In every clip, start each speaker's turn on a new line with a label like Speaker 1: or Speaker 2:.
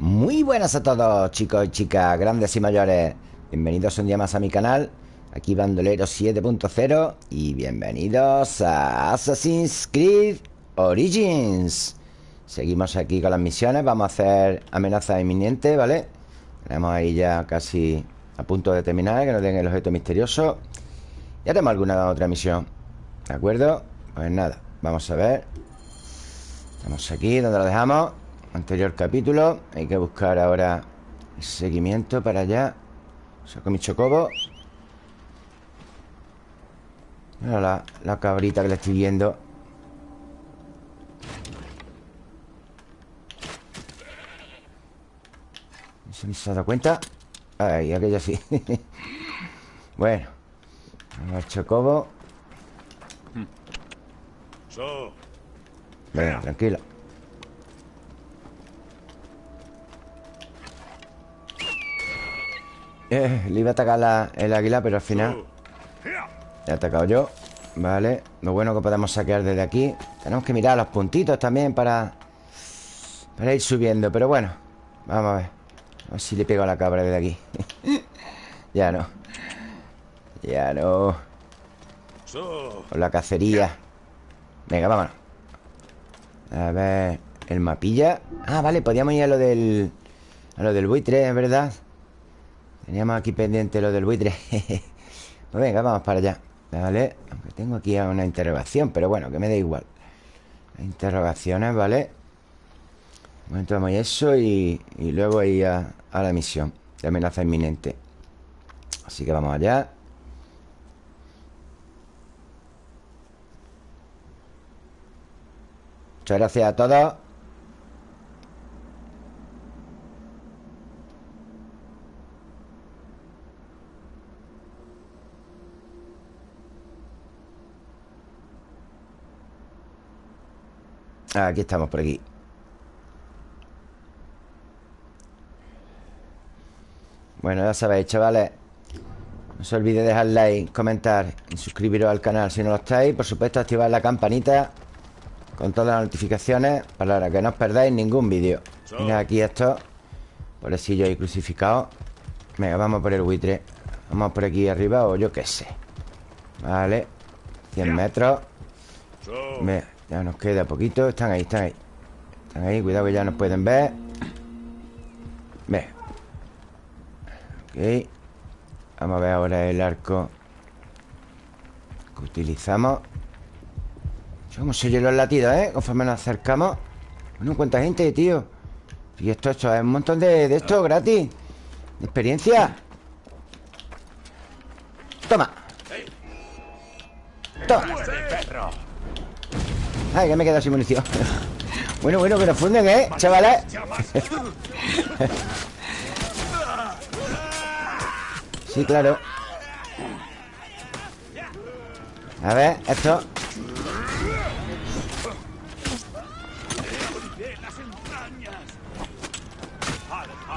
Speaker 1: Muy buenas a todos, chicos y chicas, grandes y mayores. Bienvenidos un día más a mi canal. Aquí Bandolero 7.0 y bienvenidos a Assassin's Creed Origins. Seguimos aquí con las misiones. Vamos a hacer amenaza inminente, ¿vale? Tenemos ahí ya casi a punto de terminar, que nos den el objeto misterioso. Ya tenemos alguna otra misión. ¿De acuerdo? Pues nada, vamos a ver. Estamos aquí, donde lo dejamos. Anterior capítulo. Hay que buscar ahora el seguimiento para allá. Saco mi chocobo. Mira la, la cabrita que le estoy viendo. ¿Se me se ha dado cuenta? Ay, aquella sí. bueno. Vamos al chocobo. Venga, tranquilo. Eh, le iba a atacar la- el águila, pero al final Le he atacado yo. Vale, lo bueno que podemos saquear desde aquí. Tenemos que mirar los puntitos también para Para ir subiendo Pero bueno, vamos a ver. A ver si le pego a la cabra desde aquí. Ya no. Ya no. Con la cacería. Venga, vámonos. A ver El mapilla. Ah, vale, podíamos ir a lo del A lo del buitre, es verdad Teníamos aquí pendiente lo del buitre. Pues venga, vamos para allá Vale, aunque tengo aquí una interrogación Pero bueno, que me da igual. Interrogaciones, ¿vale? A eso y, y luego ir a, a la misión De amenaza inminente. Así que vamos allá. Muchas gracias a todos Aquí estamos, por aquí. Bueno, ya sabéis, chavales No se olvide dejar like, comentar Y suscribiros al canal si no lo estáis. Por supuesto, activar la campanita Con todas las notificaciones Para que no os perdáis ningún vídeo. Mira aquí esto Pobrecillo ahí crucificado. Venga, vamos por el buitre. Vamos por aquí arriba o yo qué sé. Vale 100 metros. Ve, ya nos queda poquito Están ahí, están ahí. Están ahí, cuidado que ya nos pueden ver. Ve. Ok. Vamos a ver ahora el arco Que utilizamos. ¿Cómo se oyen los latidos, eh? Conforme nos acercamos. Bueno, ¿cuánta gente, tío? Y esto, esto es un montón de, de esto gratis. De experiencia. Toma. Toma Ay, que me he quedado sin munición Bueno, bueno, que nos funden, ¿eh? Chavales Sí, claro A ver, esto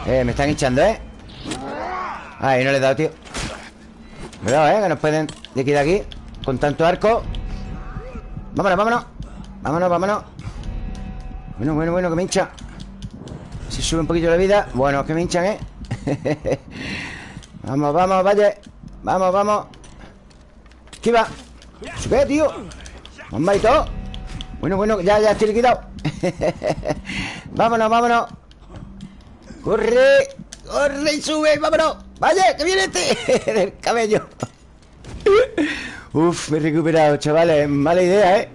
Speaker 1: Eh, me están hinchando, ¿eh? Ay, no le he dado, tío Cuidado, ¿eh? Que nos pueden liquidar aquí Con tanto arco Vámonos, vámonos Vámonos, vámonos. Bueno, bueno, bueno, que me hincha. Si sube un poquito la vida. Bueno, que me hinchan, ¿eh? vamos, vamos, vaya. Vamos, vamos. Esquiva Sube, tío Bomba y todo. Bueno, bueno, ya, ya estoy liquidado. Vámonos, vámonos. Corre Corre y sube, vámonos. Vaya, que viene este. Del cabello. Uf, me he recuperado, chavales. Mala idea, ¿eh?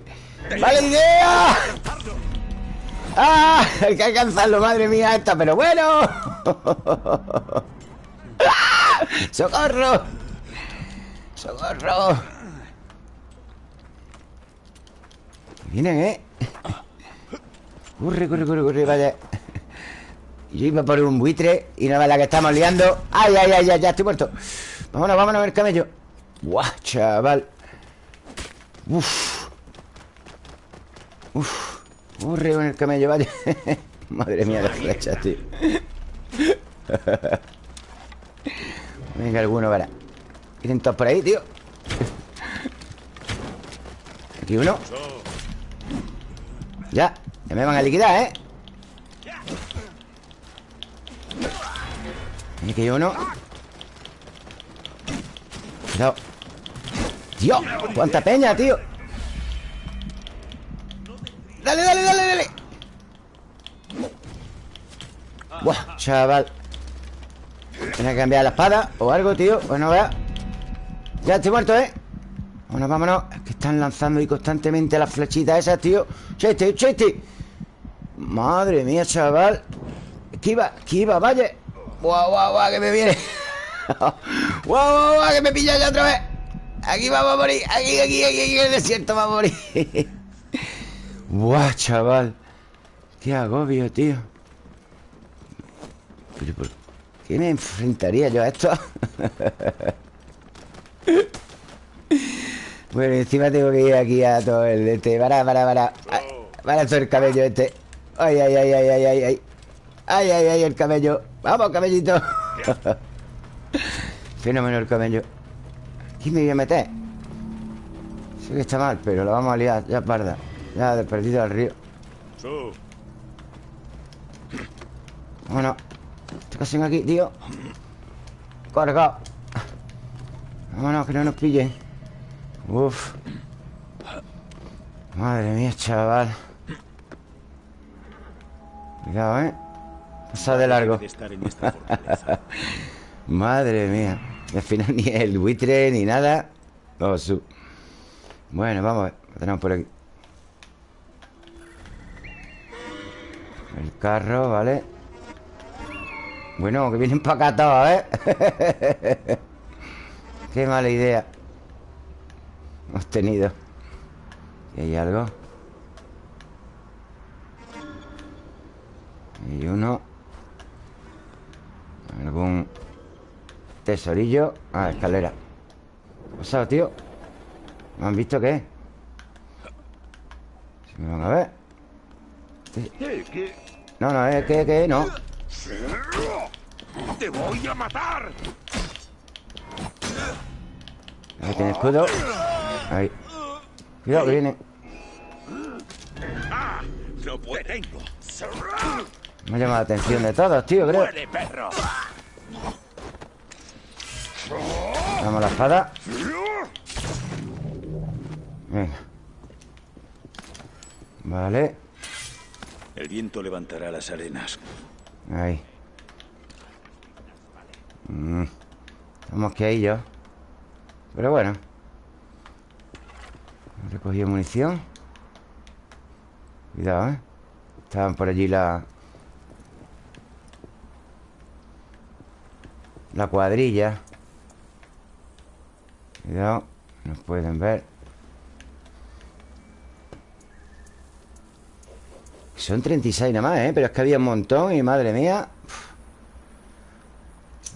Speaker 1: ¡Mala idea! ¡Ah! Hay que alcanzarlo, madre mía esta Pero bueno ¡Ah! ¡Socorro! ¡Socorro! Vienen, ¿eh? Corre, corre, corre, corre, vaya Yo iba por un buitre Y no la que estamos liando ¡Ay, ay, ay, ay! Ya estoy muerto Vámonos, vámonos a ver camello ¡Guau, chaval! ¡Uf! ¡Uf! Corre con el camello, vaya Madre mía, las flechas, tío. Venga, alguno, para Vienen todos por ahí, tío. Aquí uno. Ya, ya me van a liquidar, ¿eh? Aquí uno. Cuidado. Dios, cuánta peña, tío Dale, dale, dale, dale. Buah, chaval. Tiene que cambiar la espada o algo, tío. Bueno, vea. Ya estoy muerto, ¿eh? Vámonos, vámonos. Es que están lanzando ahí constantemente las flechitas esas, tío. Cheste, cheste Madre mía, chaval. Esquiva, esquiva, vaya. Guau, guau, guau, que me viene. Guau, guau, guau, que me pilla ya otra vez. Aquí vamos a morir. Aquí, aquí, aquí, aquí en el desierto vamos a morir Buah, chaval. Qué agobio, tío. Pero ¿por qué me enfrentaría yo a esto? bueno, encima tengo que ir aquí a todo el este. Para, para, para Para todo el cabello este. Ay, ay, ay, ay, ay, ay, ay. Ay, ay, ay, el cabello. Vamos, cabellito. Fenómeno el cabello. Aquí me voy a meter. Sé que está mal, pero lo vamos a liar Ya parda Ya de perdido al río Vámonos ¿Qué hacen aquí, tío? Cargado Vámonos, que no nos pillen Uf. Madre mía, chaval. Cuidado, ¿eh? Pasa de largo. Madre mía. Al final ni el buitre ni nada. Bueno, vamos a ver Lo tenemos por aquí El carro, ¿vale? Bueno, que vienen para acá todos, ¿eh? Qué mala idea Hemos tenido ¿Y hay algo? Y uno Algún Tesorillo Ah, escalera ¿Qué ha pasado, tío? ¿Me han visto qué? Si me van a ver No, no, es que, que, no.
Speaker 2: ¡Te voy a matar!
Speaker 1: Ahí tiene escudo. Ahí. Cuidado que viene.
Speaker 2: ¡Ah! ¡Lo tengo!
Speaker 1: Me ha llamado la atención de todos, tío, creo. Damos la espada. Venga. Vale
Speaker 2: El viento levantará las arenas.
Speaker 1: Ahí mm. Estamos que yo Pero bueno. Recogido munición. Cuidado, ¿eh? Estaban por allí la... La cuadrilla. Cuidado Nos pueden ver Son 36 nada más, ¿eh? Pero es que había un montón y madre mía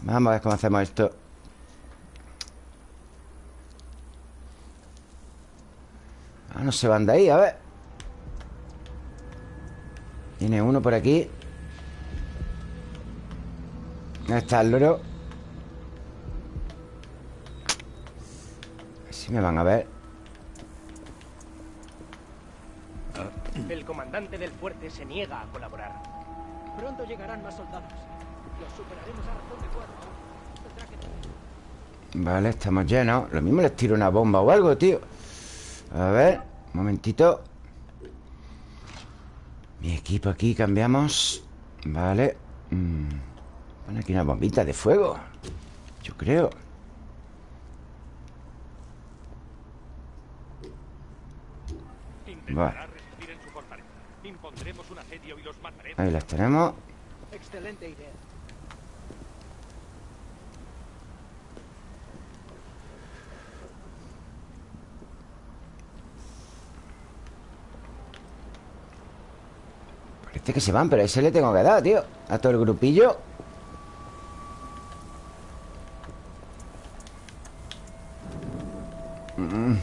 Speaker 1: Vamos a ver cómo hacemos esto. Ah, no se van de ahí, a ver. Tiene uno por aquí. ¿Dónde está el loro? Si me van a ver
Speaker 3: El comandante del fuerte se niega a colaborar. Pronto llegarán más soldados. Los superaremos a razón de cuatro.
Speaker 1: Vale, estamos llenos Lo mismo les tiro una bomba o algo, tío A ver, un momentito Mi equipo aquí, cambiamos Vale mm. Pon aquí una bombita de fuego Yo creo Vale Ahí las tenemos.
Speaker 3: Excelente idea.
Speaker 1: Parece que se van, pero a ese le tengo que dar, tío. A todo el grupillo. Mm.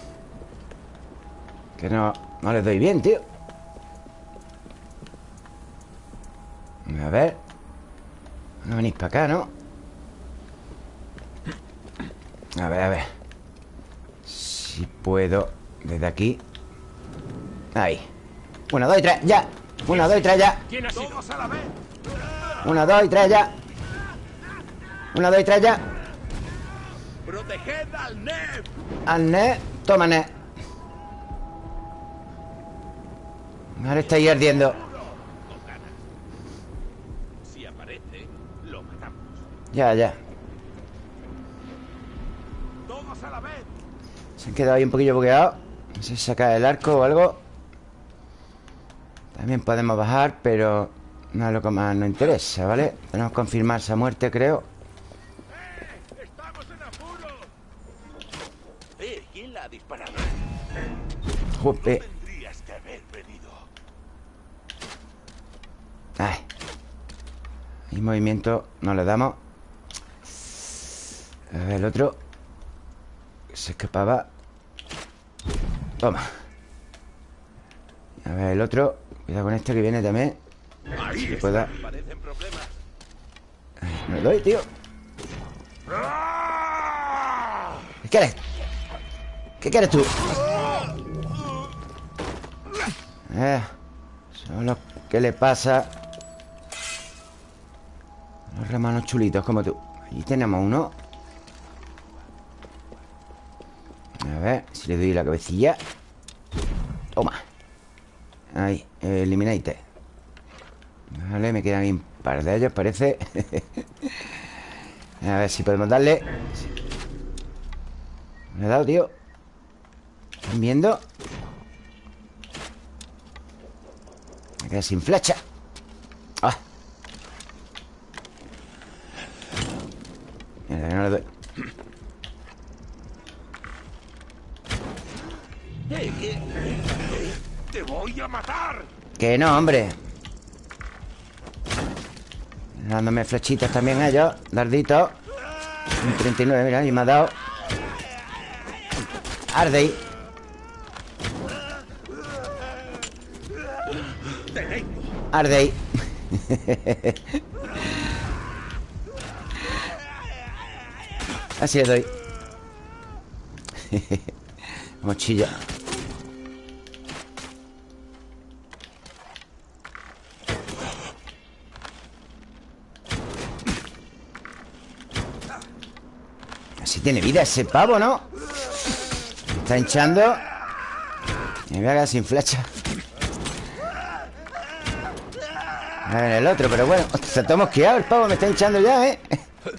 Speaker 1: Que no, no les doy bien, tío A ver. No venís para acá, ¿no? A ver, a ver. Si puedo Desde aquí. Ahí. Una, dos y tres, ya. Una, dos y tres, ya. Una, dos y tres, ya. Una, dos y tres ya.
Speaker 2: ¡Proteged al Neb!
Speaker 1: Al Ned Toma Ned Ahora está ahí ardiendo
Speaker 2: Si aparece, lo matamos.
Speaker 1: Ya, ya
Speaker 2: ¡Todos a la vez!
Speaker 1: Se han quedado ahí un poquillo bugueados No sé si saca el arco o algo También podemos bajar Pero no es lo que más nos interesa, ¿vale? Tenemos que confirmar esa muerte, creo
Speaker 2: ¡Estamos en apuro! Eh, ¿quién la ha disparado?
Speaker 1: Jope. Ay. Y movimiento no le damos A ver, el otro Se escapaba Toma A ver, el otro Cuidado con este que viene también
Speaker 2: Ahí
Speaker 1: Que pueda
Speaker 2: problemas.
Speaker 1: Me lo doy, tío ¿Qué quieres? ¿Qué quieres tú? Eh, solo ¿Qué le pasa? Los hermanos chulitos como tú Allí tenemos uno A ver si le doy la cabecilla. Toma. Ahí, eliminate. Vale, me quedan un par de ellos, parece. A ver si podemos darle. Me he dado, tío. ¿Están viendo? Me quedé sin flecha. Ah. Que no le doy
Speaker 2: Eh, ¿qué? ¡Te voy a matar!
Speaker 1: Que no, hombre. Dándome flechitas también ellos Darditos Un 39, mira, y me ha dado. Arde ahí. Arde ahí. Así le doy. Mochilla tiene vida ese pavo, ¿no? Me está hinchando. Me voy a quedar sin flecha. A ver el otro, pero bueno Se está mosqueado el pavo, me está hinchando ya, ¿eh?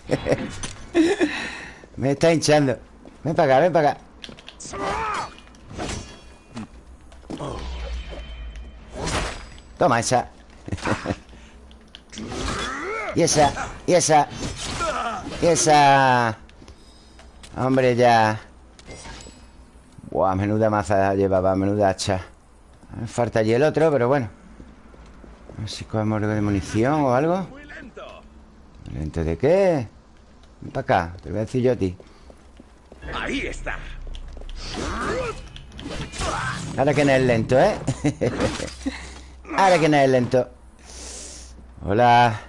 Speaker 1: me está hinchando. Ven para acá, ven para acá. Toma esa. Y esa, y esa Y esa Hombre, ya Buah, menuda maza llevaba Menuda hacha Me falta allí el otro, pero bueno A ver si cogemos algo de munición o algo
Speaker 2: ¡Muy lento!
Speaker 1: ¿Lente de qué? Ven para acá, te lo voy a decir yo a ti
Speaker 2: Ahí está.
Speaker 1: Ahora que no es lento, ¿eh? Ahora que no es lento Hola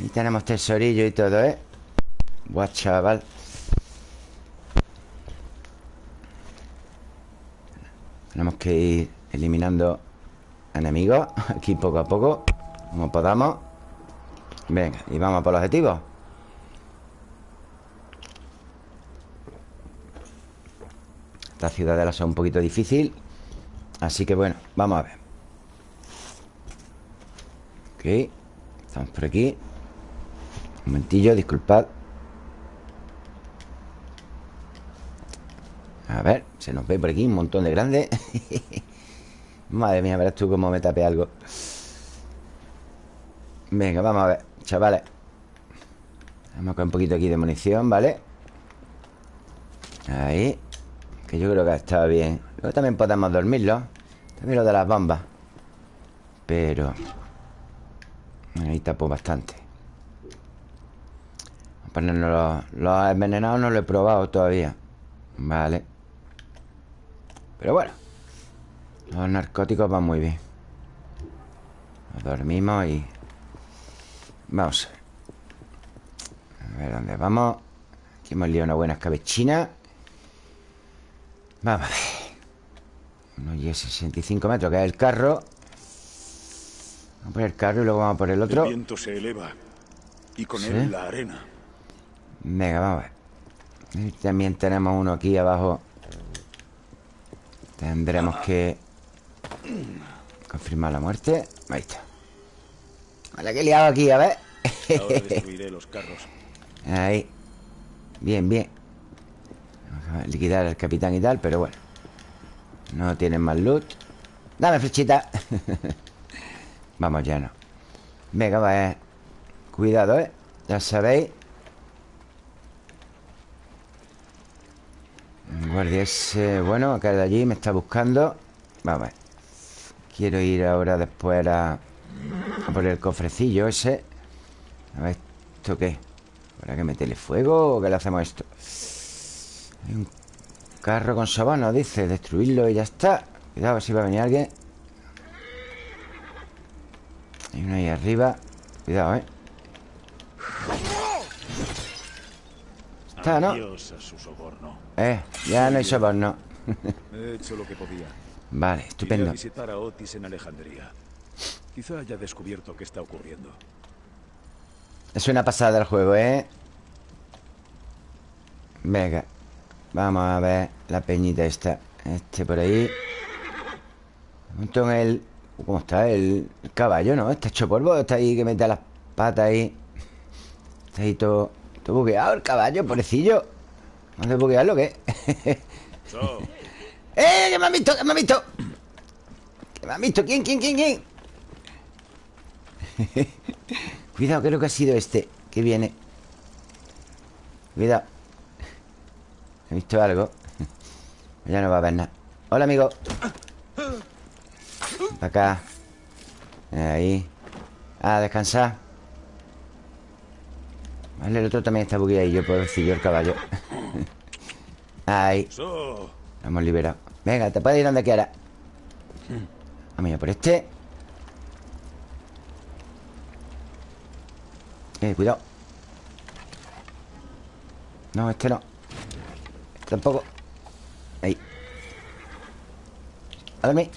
Speaker 1: Ahí tenemos tesorillo y todo, ¿eh? Buah, chaval Tenemos que ir eliminando enemigos Aquí poco a poco Como podamos. Venga, y vamos por los objetivos. Esta ciudadela son un poquito difícil Así que bueno, vamos a ver. Ok Estamos por aquí. Un momentillo, disculpad A ver, se nos ve por aquí un montón de grandes Madre mía, verás tú cómo me tape algo. Venga, vamos a ver, chavales. Vamos con un poquito aquí de munición, ¿vale? Ahí Que yo creo que ha estado bien. Luego también podemos dormirlo. También lo de las bombas. Pero Ahí tapo bastante. Vamos a ponernos los, los envenenados No lo he probado todavía. Vale Pero bueno Los narcóticos van muy bien. Nos dormimos y Vamos a ver. Dónde vamos. Aquí hemos liado una buena escabechina. Vamos a ver. Uno y 65 metros, que es el carro. Vamos a por el carro y luego vamos por el otro.
Speaker 2: El viento se eleva. Y con
Speaker 1: ¿Sí?
Speaker 2: él la arena.
Speaker 1: Venga, vamos a ver. Y también tenemos uno aquí abajo Tendremos que Confirmar la muerte. Ahí está. Vale, que he liado aquí, a ver.
Speaker 2: Ahora destruiré los carros.
Speaker 1: Ahí. Bien, bien. Vamos a Liquidar al capitán y tal, pero bueno. No tienen más loot. Dame flechita. Vamos ya no. Venga, va, eh. Cuidado, eh. Ya sabéis Guardia ese Bueno, acá de allí me está buscando Vamos a ver Quiero ir ahora después a, a por el cofrecillo ese A ver, ¿esto qué? ¿Para que meterle fuego o qué le hacemos esto? Hay un carro con sabana, dice Destruirlo y ya está Cuidado, a ver si va a venir alguien Hay uno ahí arriba Cuidado, eh Está, ¿no?
Speaker 2: Su soborno.
Speaker 1: Eh, ya no hay soborno
Speaker 2: He hecho lo que podía.
Speaker 1: Vale,
Speaker 2: Iré
Speaker 1: estupendo
Speaker 2: a visitar a Otis en Alejandría. Quizá haya descubierto qué está ocurriendo.
Speaker 1: Es una pasada el juego, ¿eh? Venga Vamos a ver la peñita esta Este por ahí en el... ¿Cómo está? El, el caballo, ¿no? Está hecho polvo Está ahí que mete las patas ahí Está ahí todo, todo bugueado el caballo, pobrecillo ¿Vamos a buguearlo o qué?
Speaker 2: So,
Speaker 1: ¡Eh! ¡Que me han visto! ¡Que me han visto! ¡Que me han visto! ¿Quién? ¿Quién? ¿Quién? ¿Quién? Cuidado, creo que ha sido este Que viene Cuidado He visto algo Ya no va a ver nada Hola, amigo Para acá Ahí Ah, descansar Vale, el otro también está bugueadillo Pobrecillo el caballo. Ahí. Lo hemos liberado. Venga, te puedes ir donde quieras Vamos ya por este. Eh, cuidado. No, este no. Este tampoco. Ahí. A dormir.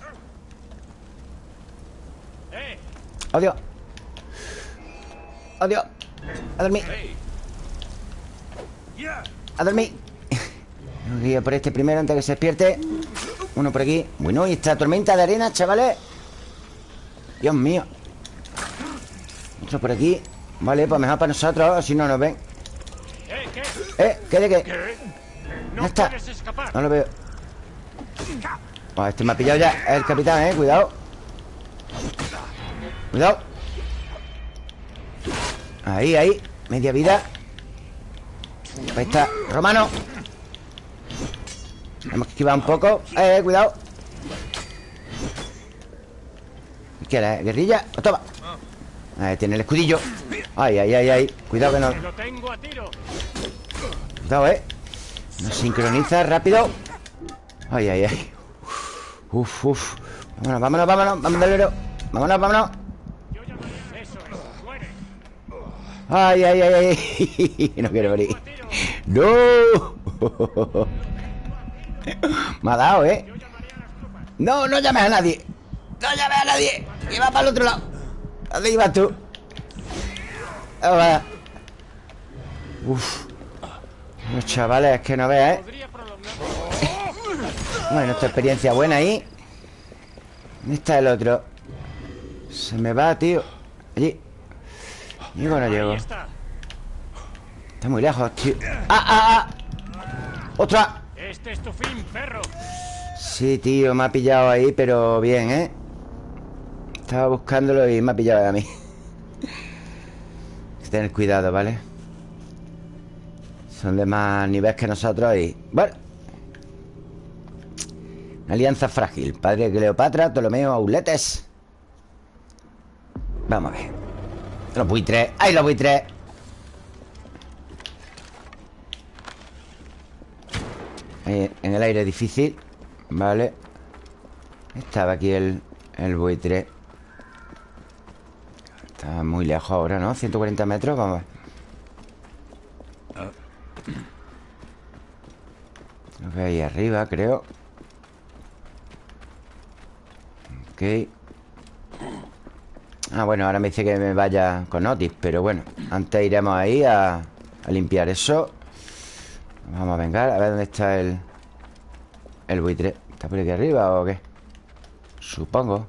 Speaker 1: Adiós. Adiós A dormir. A dormir. Tengo que ir a por este primero antes de que se despierte. Uno por aquí. Bueno, y esta tormenta de arena, chavales. Dios mío. Otro por aquí. Vale, pues mejor para nosotros Así no nos ven.
Speaker 3: ¿Eh? ¿Qué?
Speaker 1: ¿Eh? ¿Qué de qué?
Speaker 3: No
Speaker 1: está. No lo veo. Oh, Este me ha pillado ya Es el capitán, eh. Cuidado. Cuidado Ahí, ahí Media vida. Ahí está Romano. Hemos que esquivar un poco. Eh, cuidado. ¿Qué era? ¿Guerrilla? Oh, toma. Ahí tiene el escudillo. Ay, ay, ay, ay. Cuidado que no. Cuidado, eh. Nos sincroniza rápido. Ay, ay, ay. Uf, uf. Vámonos, vámonos, vámonos. Delero Vámonos, vámonos Ay, ay, ay, ay No quiero morir. ¡No! Me ha dado, ¿eh? No, no llames a nadie No llames a nadie Que va para el otro lado ¿Dónde ibas tú? Ahora. Uf Los chavales, que no veas, ¿eh? Bueno, esta experiencia buena ahí ¿Dónde está el otro? Se me va, tío Allí Llego o no llego
Speaker 3: está.
Speaker 1: Está muy lejos, tío ¡Ah, ah, ah! ¡Otra!
Speaker 3: Este es tu fin, perro.
Speaker 1: Sí, tío, me ha pillado ahí, pero bien, ¿eh? Estaba buscándolo y me ha pillado a mí Hay que tener cuidado, ¿vale? Son de más nivel que nosotros y... Bueno Una alianza frágil Padre Cleopatra, Ptolomeo, Auletes Vamos a ver Los buitres. ¡Ay, los buitres! Ahí, en el aire difícil. Vale. Estaba aquí el, el buitre. Está muy lejos ahora, ¿no? 140 metros, vamos Lo que hay arriba, creo. Ok Ah, bueno, ahora me dice que me vaya con Otis Pero bueno, antes iremos ahí a, limpiar eso. Vamos a vengar A ver dónde está el... El buitre. ¿Está por aquí arriba o qué? Supongo.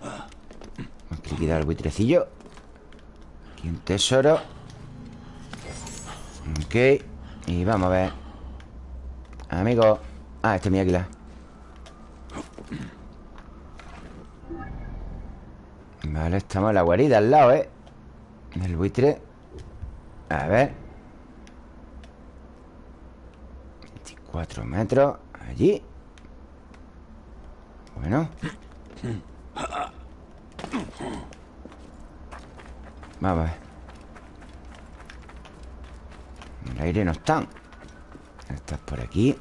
Speaker 1: Vamos a liquidar el buitrecillo. Aquí un tesoro. Ok Y vamos a ver. Amigo. Ah, este es mi águila Vale, estamos en la guarida al lado, ¿eh? Del buitre. A ver. 24 metros Allí. Bueno. Vamos a ver. El aire no están Estás por aquí.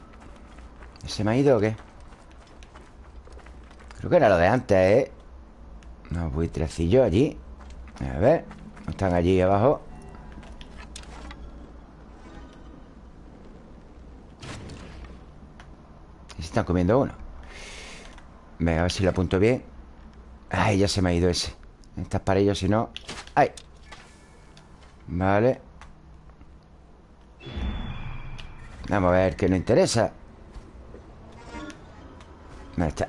Speaker 1: ¿Se me ha ido o qué? Creo que era lo de antes, ¿eh? Unos buitrecillos allí. A ver Están allí abajo. Se están comiendo uno. Venga, a ver si lo apunto bien. Ay, ya se me ha ido ese. Estas para ellos, si no. ¡Ay! Vale. Vamos a ver, que no interesa.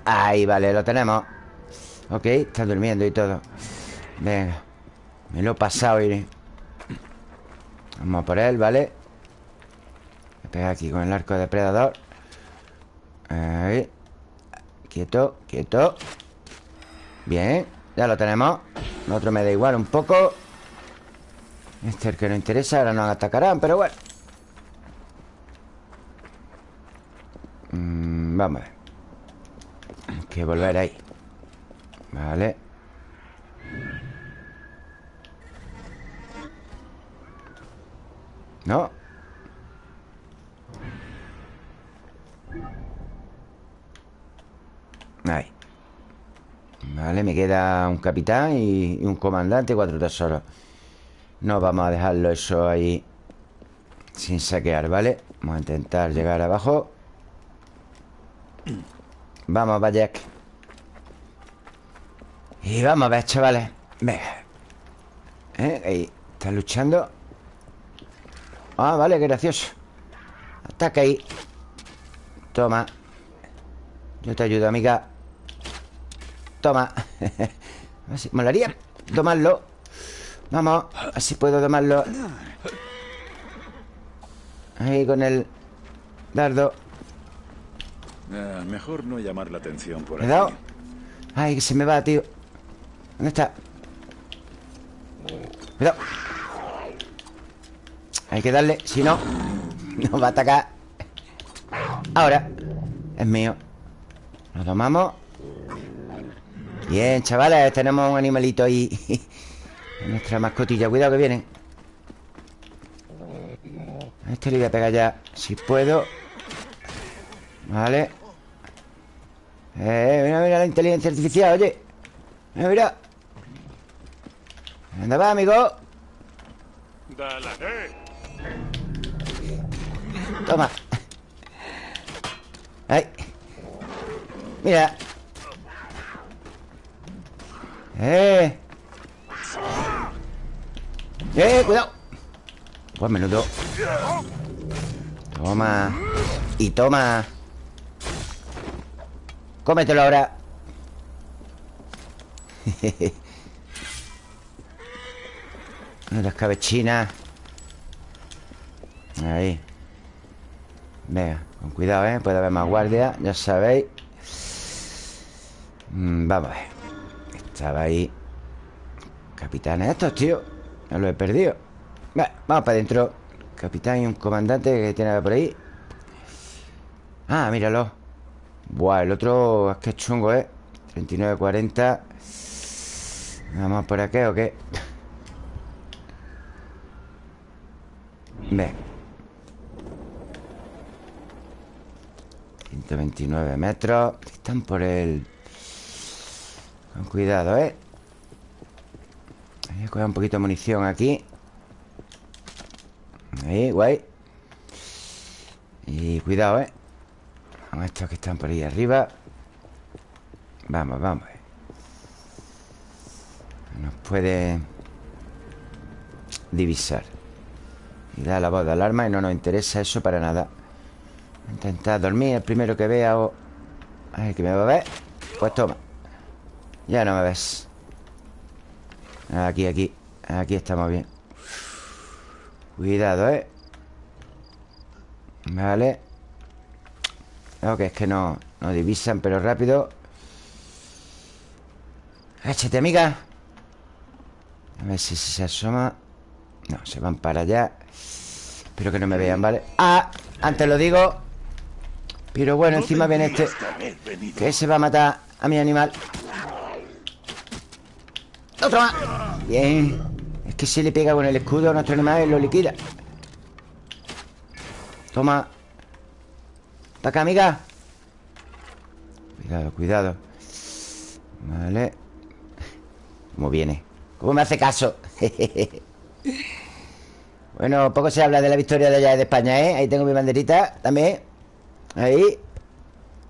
Speaker 1: Ahí, vale, lo tenemos Ok, está durmiendo y todo. Venga Me lo he pasado y... Vamos por él, ¿vale? Voy a pegar aquí con el arco depredador. Ahí. Quieto, quieto. Bien, ya lo tenemos. Otro me da igual un poco. Este es el que no interesa Ahora nos atacarán, pero bueno. Mm, Vamos a ver. Hay que volver ahí Vale. No. Ahí. Vale, me queda un capitán y, un comandante y cuatro tesoros. No vamos a dejarlo eso ahí Sin saquear, ¿vale? Vamos a intentar llegar abajo. Vamos, Bayek y vamos a ver, chavales. Venga. ¿Eh? Ahí. Está luchando Ah, vale, qué gracioso. Ataca ahí. Toma. Yo te ayudo, amiga. Toma. Así, Molaría tomarlo. Vamos, así puedo tomarlo. Ahí con el dardo.
Speaker 2: Ah, Mejor no llamar la atención por
Speaker 1: Cuidado Ay, que se me va, tío ¿Dónde está? Cuidado. Hay que darle, si no Nos va a atacar. Ahora Es mío. Lo tomamos Bien, chavales Tenemos un animalito ahí. Nuestra mascotilla. Cuidado que vienen. A este le voy a pegar ya Si puedo. Vale. Eh, mira, mira la inteligencia artificial, oye. Mira, mira ¿Dónde va, amigo? Toma. Ay. Mira. Eh. Eh, cuidado. Pues menudo. Toma. Y toma. Cómetelo ahora. Jejeje Las cabecinas. Ahí. Venga, con cuidado, ¿eh? Puede haber más guardia, ya sabéis. Mm, Vamos a ver. Estaba ahí. Capitanes estos, tío. Ya lo he perdido. Vamos para adentro. Capitán y un comandante que tiene por ahí. Ah, míralo. Buah, el otro es que es chungo, ¿eh? 39-40 Vamos por aquí o qué Ven 129 metros Están por el... Con cuidado, ¿eh? Voy a coger un poquito de munición aquí Ahí, guay Y cuidado, ¿eh? Con estos que están por ahí arriba Vamos, vamos puede divisar. Y da la voz de alarma y no nos interesa eso para nada. Intentar dormir el primero que vea o... Ay, que me va a ver. Pues toma. Ya no me ves. Aquí, aquí. Aquí estamos bien. Cuidado, ¿eh? Vale. Ok, es que no, no divisan, pero rápido. Échate, amiga. A ver si se asoma. No, se van para allá. Espero que no me vean, ¿vale? Ah, antes lo digo. Pero bueno, encima viene este Que se va a matar a mi animal Otro más Bien Es que se le pega con el escudo a nuestro animal y lo liquida Toma Para acá, amiga Cuidado, cuidado Vale ¿Cómo viene? ¿Cómo me hace caso? bueno, poco se habla de la victoria de allá de España, ¿eh? Ahí tengo mi banderita también. Ahí.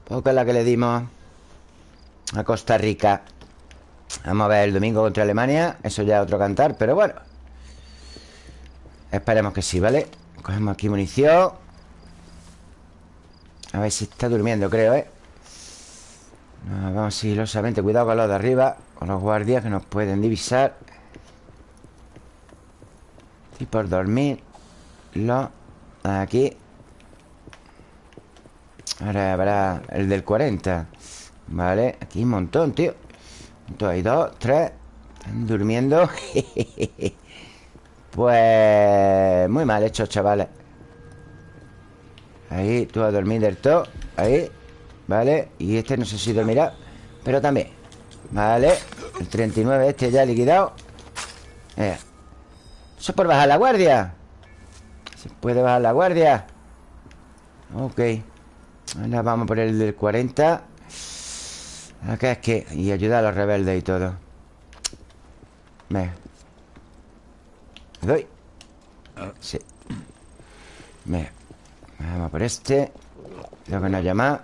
Speaker 1: Poca la que le dimos A Costa Rica. Vamos a ver el domingo contra Alemania. Eso ya es otro cantar, pero bueno. Esperemos que sí, ¿vale? Cogemos aquí munición. A ver si está durmiendo, creo, ¿eh? Vamos sigilosamente Cuidado con los de arriba Con los guardias que nos pueden divisar Y por dormir Lo Aquí Ahora habrá el del 40 Vale, aquí un montón, tío Entonces hay dos, tres Están durmiendo Pues... Muy mal hecho, chavales Ahí, tú a dormir del todo Ahí, vale Y este no sé si dormirá Pero también Vale, el 39 este ya liquidado. Eh. Eso es por bajar la guardia. Se puede bajar la guardia. Ok. Ahora vamos por el del 40 Acá es que... Y ayuda a los rebeldes y todo. Me doy? Sí. Me Vamos por este. Lo que nos llama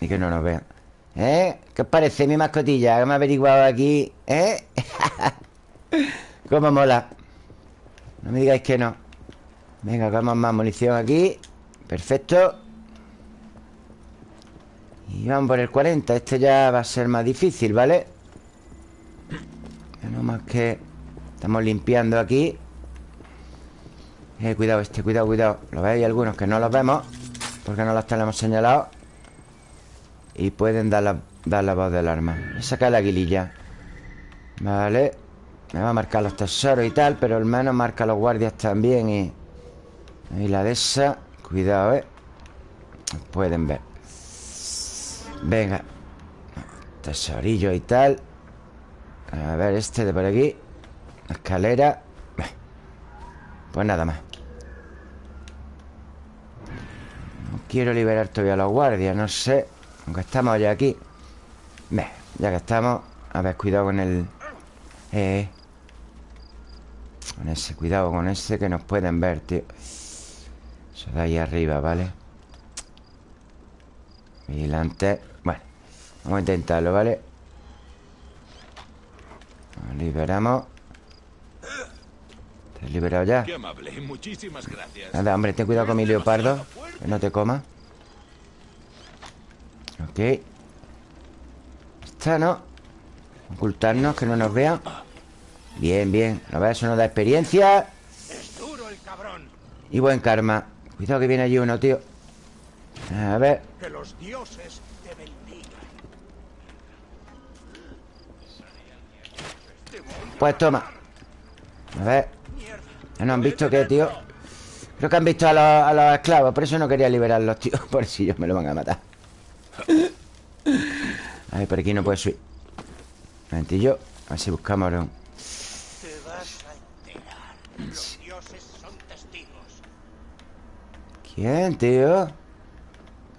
Speaker 1: Y que no nos vean ¿Eh? ¿Qué os parece mi mascotilla? Que me ha averiguado aquí ¿Eh? ¿Cómo mola? No me digáis que no Venga, hagamos más munición aquí Perfecto Y vamos por el 40 Este ya va a ser más difícil, ¿vale? No más que Estamos limpiando aquí eh, Cuidado este, cuidado, cuidado Lo veis algunos que no los vemos Porque no los tenemos señalados Y pueden dar la, dar la voz del arma. Voy a sacar la aguililla. Vale. Me va a marcar los tesoros y tal Pero al menos marca los guardias también y... Ahí la de esa Cuidado, ¿eh? Pueden ver. Venga. Tesorillo y tal. A ver, este de por aquí. Escalera. Pues nada más. No quiero liberar todavía a los guardias No sé Aunque estamos ya aquí ya que estamos A ver, cuidado con el Eh Con ese, cuidado con ese Que nos pueden ver, tío eso de ahí arriba, ¿vale? Vigilante Bueno, vamos a intentarlo, ¿vale? Nos liberamos ¿Te has liberado ya?
Speaker 2: Qué amable, muchísimas gracias
Speaker 1: Nada, hombre, ten cuidado con mi leopardo Que no te coma Ok. Está, ¿no? Ocultarnos, que no nos vean Bien, bien. A ver, eso nos da experiencia. Y buen karma. Cuidado que viene allí uno, tío. A ver.
Speaker 3: Que los dioses te bendigan.
Speaker 1: Pues toma. A ver. ¿No han visto qué, tío? Creo que han visto a los, a los esclavos Por eso no quería liberarlos, tío. Por si ellos me lo van a matar A ver, por aquí no puede subir. Un momentillo A ver si buscamos un...
Speaker 3: Te vas a enterar Los dioses son testigos
Speaker 1: ¿Quién, tío?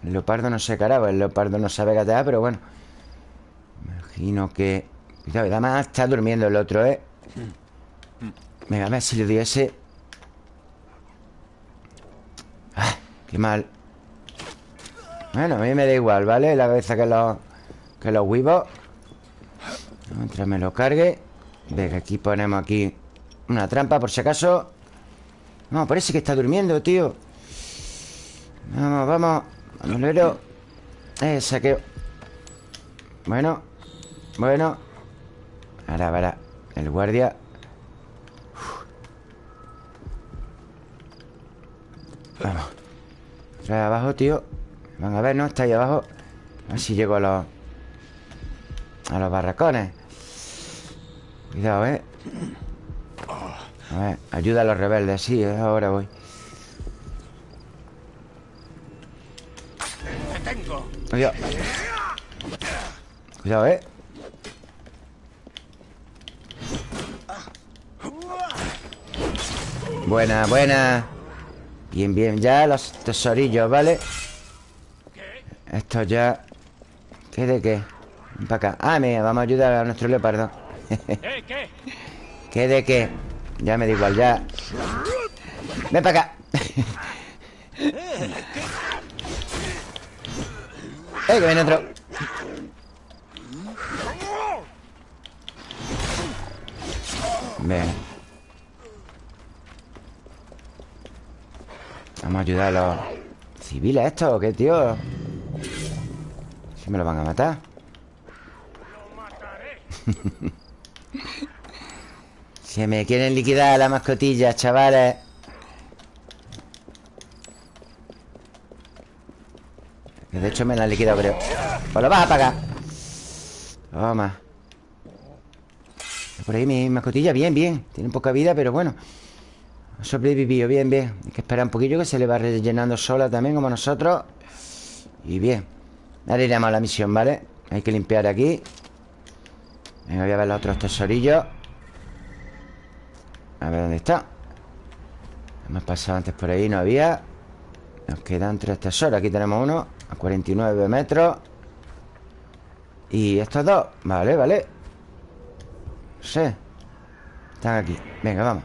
Speaker 1: El leopardo no sé caraba El leopardo no sabe gatear, pero bueno. Imagino que... Cuidado, además está durmiendo el otro, ¿eh? Venga, a ver si le doy ese. Ah, Qué mal Bueno, a mí me da igual, ¿vale? La cabeza que los... Que los huevos Mientras me lo cargue. Venga, aquí ponemos aquí Una trampa por si acaso. No, parece que está durmiendo, tío. Vamos, vamos. Bandolero Eh, saqueo Bueno Bueno. Ahora, ahora. El guardia. Vamos. Trae abajo, tío Van a ver, ¿no? Está ahí abajo A ver si llego a los A los barracones Cuidado, ¿eh? A ver, ayuda a los rebeldes Sí, ahora voy Cuidado Cuidado, ¿eh? Buena, buena Bien, bien, ya los tesorillos, ¿vale? Esto ya... ¿Qué de qué? Ven para acá Ah, mira, vamos a ayudar a nuestro leopardo
Speaker 3: ¿Eh, qué?
Speaker 1: ¿Qué de qué? Ya me da igual, ya Ven para acá ¡Eh, que viene otro! Ven Vamos a ayudar a los civiles estos ¿o qué, tío? Me lo van a matar. Se me quieren liquidar las mascotillas, chavales. De hecho me la han liquidado, creo. Pues lo vas a pagar. Toma. Por ahí mi mascotilla, bien, bien. Tiene poca vida, pero bueno. Ha sobrevivido, bien, bien. Hay que esperar un poquillo que se le va rellenando sola también Como nosotros. Y bien Ahora iremos a la misión, ¿vale? Hay que limpiar aquí. Venga, voy a ver los otros tesorillos. A ver dónde está. Hemos pasado antes por ahí, no había. Nos quedan tres tesoros. Aquí tenemos uno a 49 metros. Y estos dos. Vale, vale. No sé. Están aquí. Venga, vamos.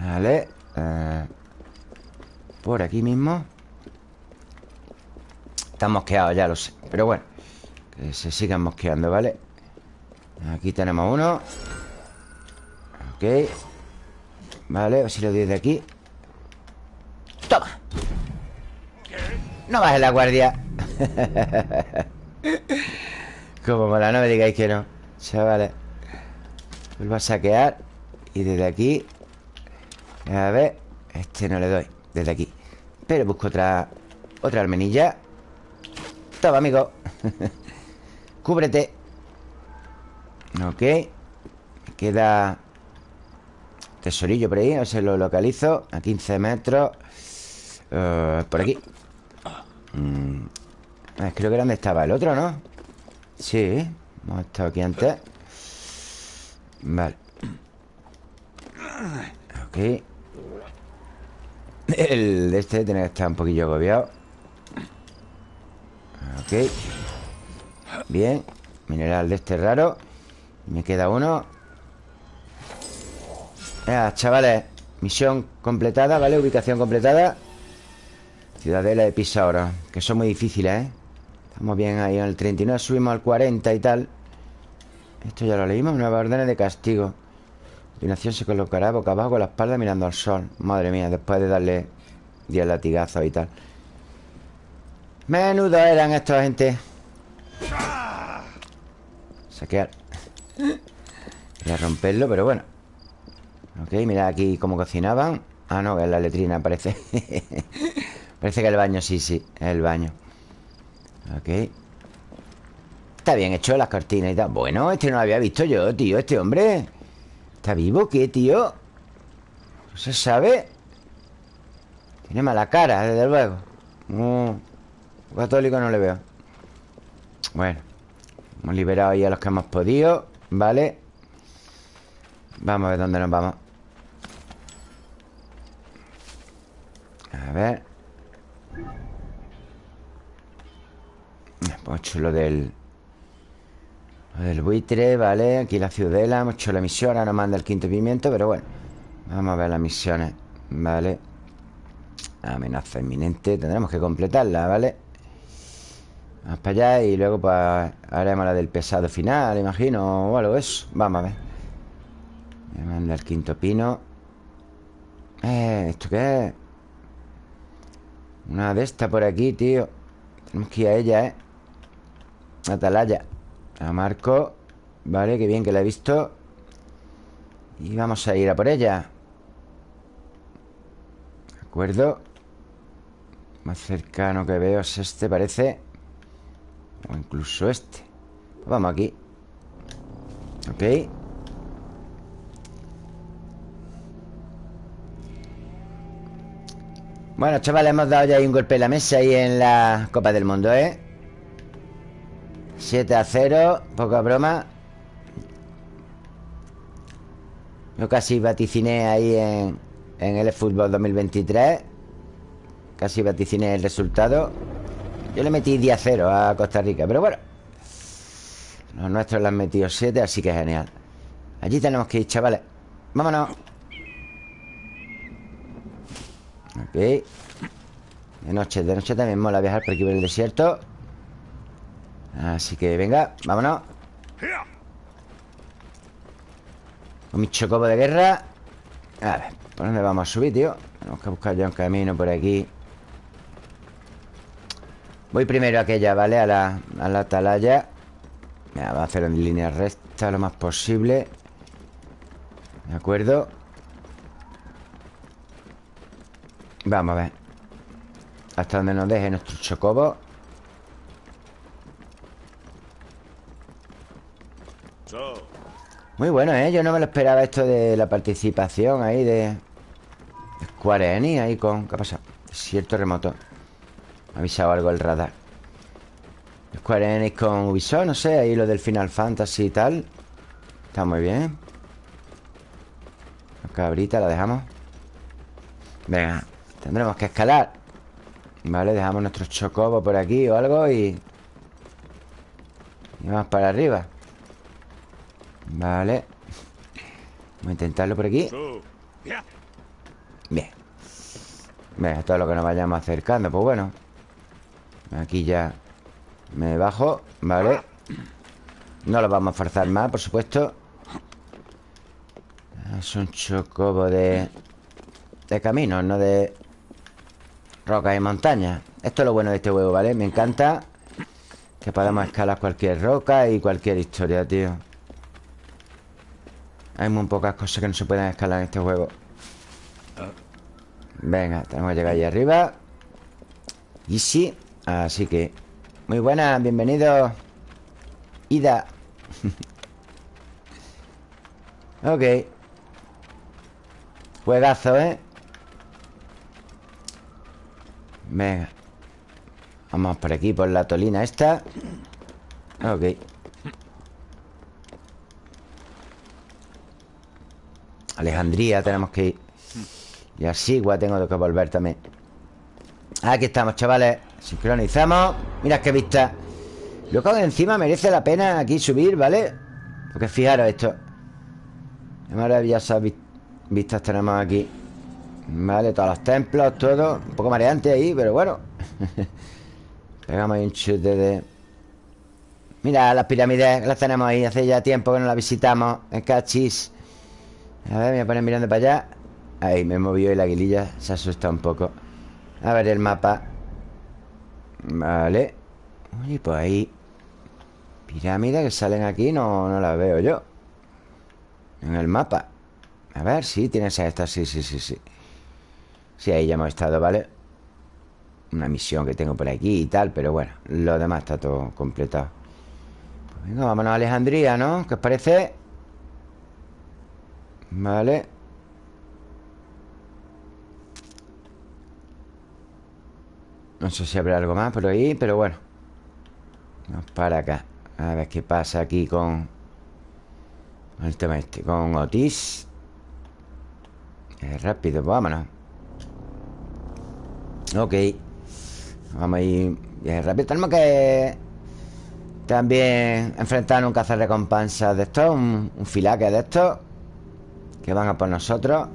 Speaker 1: Vale eh, Por aquí mismo Están mosqueados, ya lo sé. Pero bueno Que se sigan mosqueando, ¿vale? Aquí tenemos uno. Ok. Vale, a ver si lo doy de aquí. Toma. No bajes la guardia. Como mola, no me digáis que no. Chavales. Vuelvo a saquear. Y desde aquí. A ver. Este no le doy. Desde aquí. Pero busco otra Otra almenilla Toma, amigo. Cúbrete. Ok. Queda Tesorillo por ahí A ver lo localizo. A 15 metros. Uh, Por aquí. Mm. Creo que era donde estaba el otro, ¿no? Sí. Hemos estado aquí antes. Vale. Ok. El de este tiene que estar un poquillo agobiado Ok. Bien. Mineral de este raro. Me queda uno. Ya, chavales. Misión completada, ¿vale? Ubicación completada. Ciudadela de Pisaura Que son muy difíciles, ¿eh? Estamos bien ahí en el 39 Subimos al 40 y tal. Esto ya lo leímos Nueva órdenes de castigo. Continuación se colocará boca abajo con la espalda mirando al sol. Madre mía, después de darle 10 latigazos y tal Menudo eran estos gente. Saquear. Voy a romperlo, pero bueno. Ok, mira aquí cómo cocinaban. Ah, no, es la letrina, parece. Parece que el baño, sí, sí Es el baño. Ok. Está bien hecho las cortinas y tal. Bueno, este no lo había visto yo, tío Este hombre. ¿Está vivo? ¿Qué, tío? No se sabe. Tiene mala cara, desde luego. No, Católico no le veo. Bueno Hemos liberado ahí a los que hemos podido Vale Vamos a ver dónde nos vamos. A ver. Hemos hecho lo del Lo del buitre, vale Aquí la ciudadela, hemos hecho la misión Ahora nos manda el quinto pimiento, pero bueno Vamos a ver las misiones, vale Amenaza inminente Tendremos que completarla, ¿vale? Vamos para allá y luego pues haremos la del pesado final, imagino, o algo eso. Vamos a ver. Me manda el quinto pino. Eh, ¿esto qué es? Una de estas por aquí, tío. Tenemos que ir a ella, ¿eh? Atalaya. La marco. Vale, qué bien que la he visto. Y vamos a ir a por ella. ¿De acuerdo? Más cercano que veo es este, parece. O incluso este. Vamos aquí. Ok. Bueno, chavales, hemos dado ya ahí un golpe en la mesa Ahí en la Copa del Mundo, ¿eh? 7 a 0 Poca broma. Yo casi vaticiné ahí en, en el Fútbol 2023 Casi vaticiné el resultado yo le metí 10 0 a Costa Rica Pero bueno Los nuestros le han metido 7 Así que genial. Allí tenemos que ir, chavales. Vámonos. Ok. De noche, de noche también mola viajar por aquí por el desierto. Así que venga, vámonos. Con mi de guerra. A ver, ¿por dónde vamos a subir, tío? Tenemos que buscar ya un camino por aquí Voy primero a aquella, ¿vale? A la, a la atalaya Va a hacer en línea recta lo más posible ¿De acuerdo? Vamos a ver Hasta donde nos deje nuestro chocobo Muy bueno, ¿eh? Yo no me lo esperaba esto de la participación ahí de... Square Enix ahí con... ¿Qué ha pasado? Desierto remoto ha avisado algo el radar. Square Enix con Ubisoft, no sé Ahí lo del Final Fantasy y tal. Está muy bien. La cabrita la dejamos. Venga, tendremos que escalar. Vale, dejamos nuestro chocobo por aquí o algo y... Y vamos para arriba. Vale. Vamos a intentarlo por aquí. Bien. Venga, todo lo que nos vayamos acercando Pues bueno Aquí ya me bajo Vale No lo vamos a forzar más, por supuesto. Es un chocobo de... De caminos, no de... Rocas y montañas Esto es lo bueno de este juego, ¿vale? Me encanta Que podamos escalar cualquier roca Y cualquier historia, tío. Hay muy pocas cosas que no se pueden escalar en este juego. Venga, tenemos que llegar ahí arriba. Y sí Así que Muy buena, bienvenido Ida. Ok. Juegazo, ¿eh? Venga. Vamos por aquí, por la tolina esta. Ok. Alejandría tenemos que ir. Y así, igual tengo que volver también. Aquí estamos, chavales Sincronizamos. Mira qué vista. Loco, encima merece la pena aquí subir, ¿vale? Porque fijaros esto. Qué maravillosas vistas tenemos aquí. Vale, todos los templos, todo. Un poco mareante ahí, pero bueno. Pegamos ahí un chute de... Mira las pirámides las tenemos ahí. Hace ya tiempo que no las visitamos. En cachis A ver, me voy a poner mirando para allá. Ahí, me movió y la aguililla se asusta un poco. A ver el mapa Vale Oye, pues ahí Pirámides que salen aquí no, no las veo yo En el mapa A ver, sí, tienes esta Sí, sí, sí, sí Sí, ahí ya hemos estado, ¿vale? Una misión que tengo por aquí y tal Pero bueno, lo demás está todo completado pues Venga, vámonos a Alejandría, ¿no? ¿Qué os parece? Vale No sé si habrá algo más por ahí, pero bueno. Vamos para acá. A ver qué pasa aquí con El tema este Con Otis. Rápido, vámonos. Ok. Vamos a ir bien rápido. Tenemos que También enfrentar un cazarrecompensas de estos Un, un filaque de estos Que van a por nosotros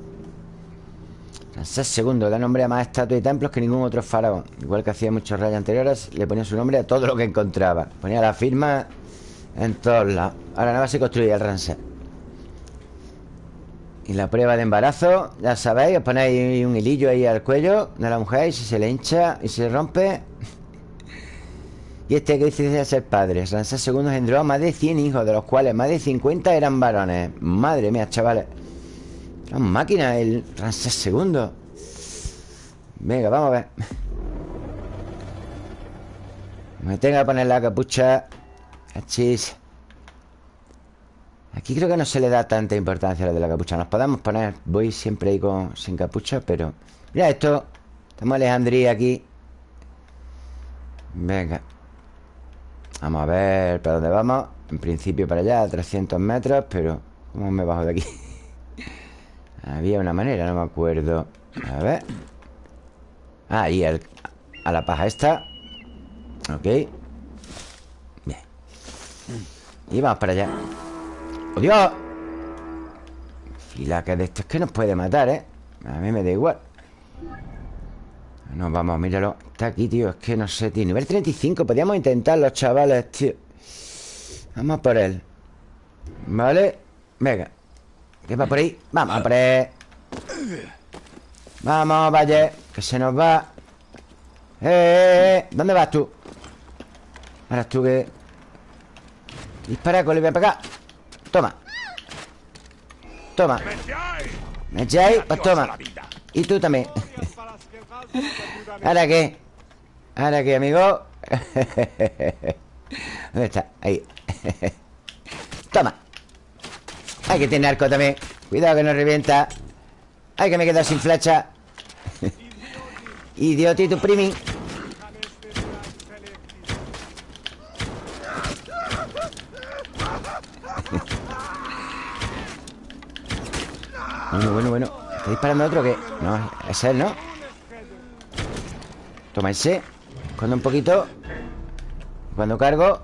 Speaker 1: Ramsés II da nombre a más estatuas y templos que ningún otro faraón. Igual que hacía muchos reyes anteriores, le ponía su nombre a todo lo que encontraba. Ponía la firma en todos lados. Ahora nada más se construye el Ramsés. Y la prueba de embarazo, ya sabéis, os ponéis un hilillo ahí al cuello de la mujer y si se le hincha y se rompe. Y este que dice ser padre. Ramsés II engendró a más de 100 hijos, de los cuales más de 50 eran varones. Madre mía, chavales. Una máquina el Ramsés II. Venga, vamos a ver. Me tenga que poner la capucha. Achis. Aquí creo que no se le da tanta importancia a lo de la capucha. Nos podemos poner... Voy siempre ahí con, sin capucha, pero... Mira esto. Estamos Alejandría aquí. Venga. Vamos a ver para dónde vamos. En principio para allá, a 300 metros, pero... ¿Cómo me bajo de aquí? Había una manera, no me acuerdo. A ver. Ah, y a la paja esta. Ok. Bien. Y vamos para allá. ¡Oh, Dios! Fila que de esto es que nos puede matar, ¿eh? A mí me da igual Nos vamos, míralo Está aquí, tío, es que no sé, tío Nivel 35, podríamos intentarlo, chavales, tío Vamos por él Vale Venga ¿Qué va por ahí? Vamos a por él Vamos, vaya Que se nos va ¡Eh, eh, eh! ¿Dónde vas tú? Ahora tú que... Dispara, Colibia, para acá Toma Toma ¿Me echáis? Pues toma Y tú también ¿Ahora qué? ¿Ahora qué, amigo? ¿Dónde está? Ahí Toma Hay que tener arco también. Cuidado que no revienta. Ay, que me queda sin flecha. Idiotito primi. Bueno, bueno, bueno. ¿Está disparando otro que No, es él, ¿no? Toma ese. Cuando un poquito. Cuando cargo.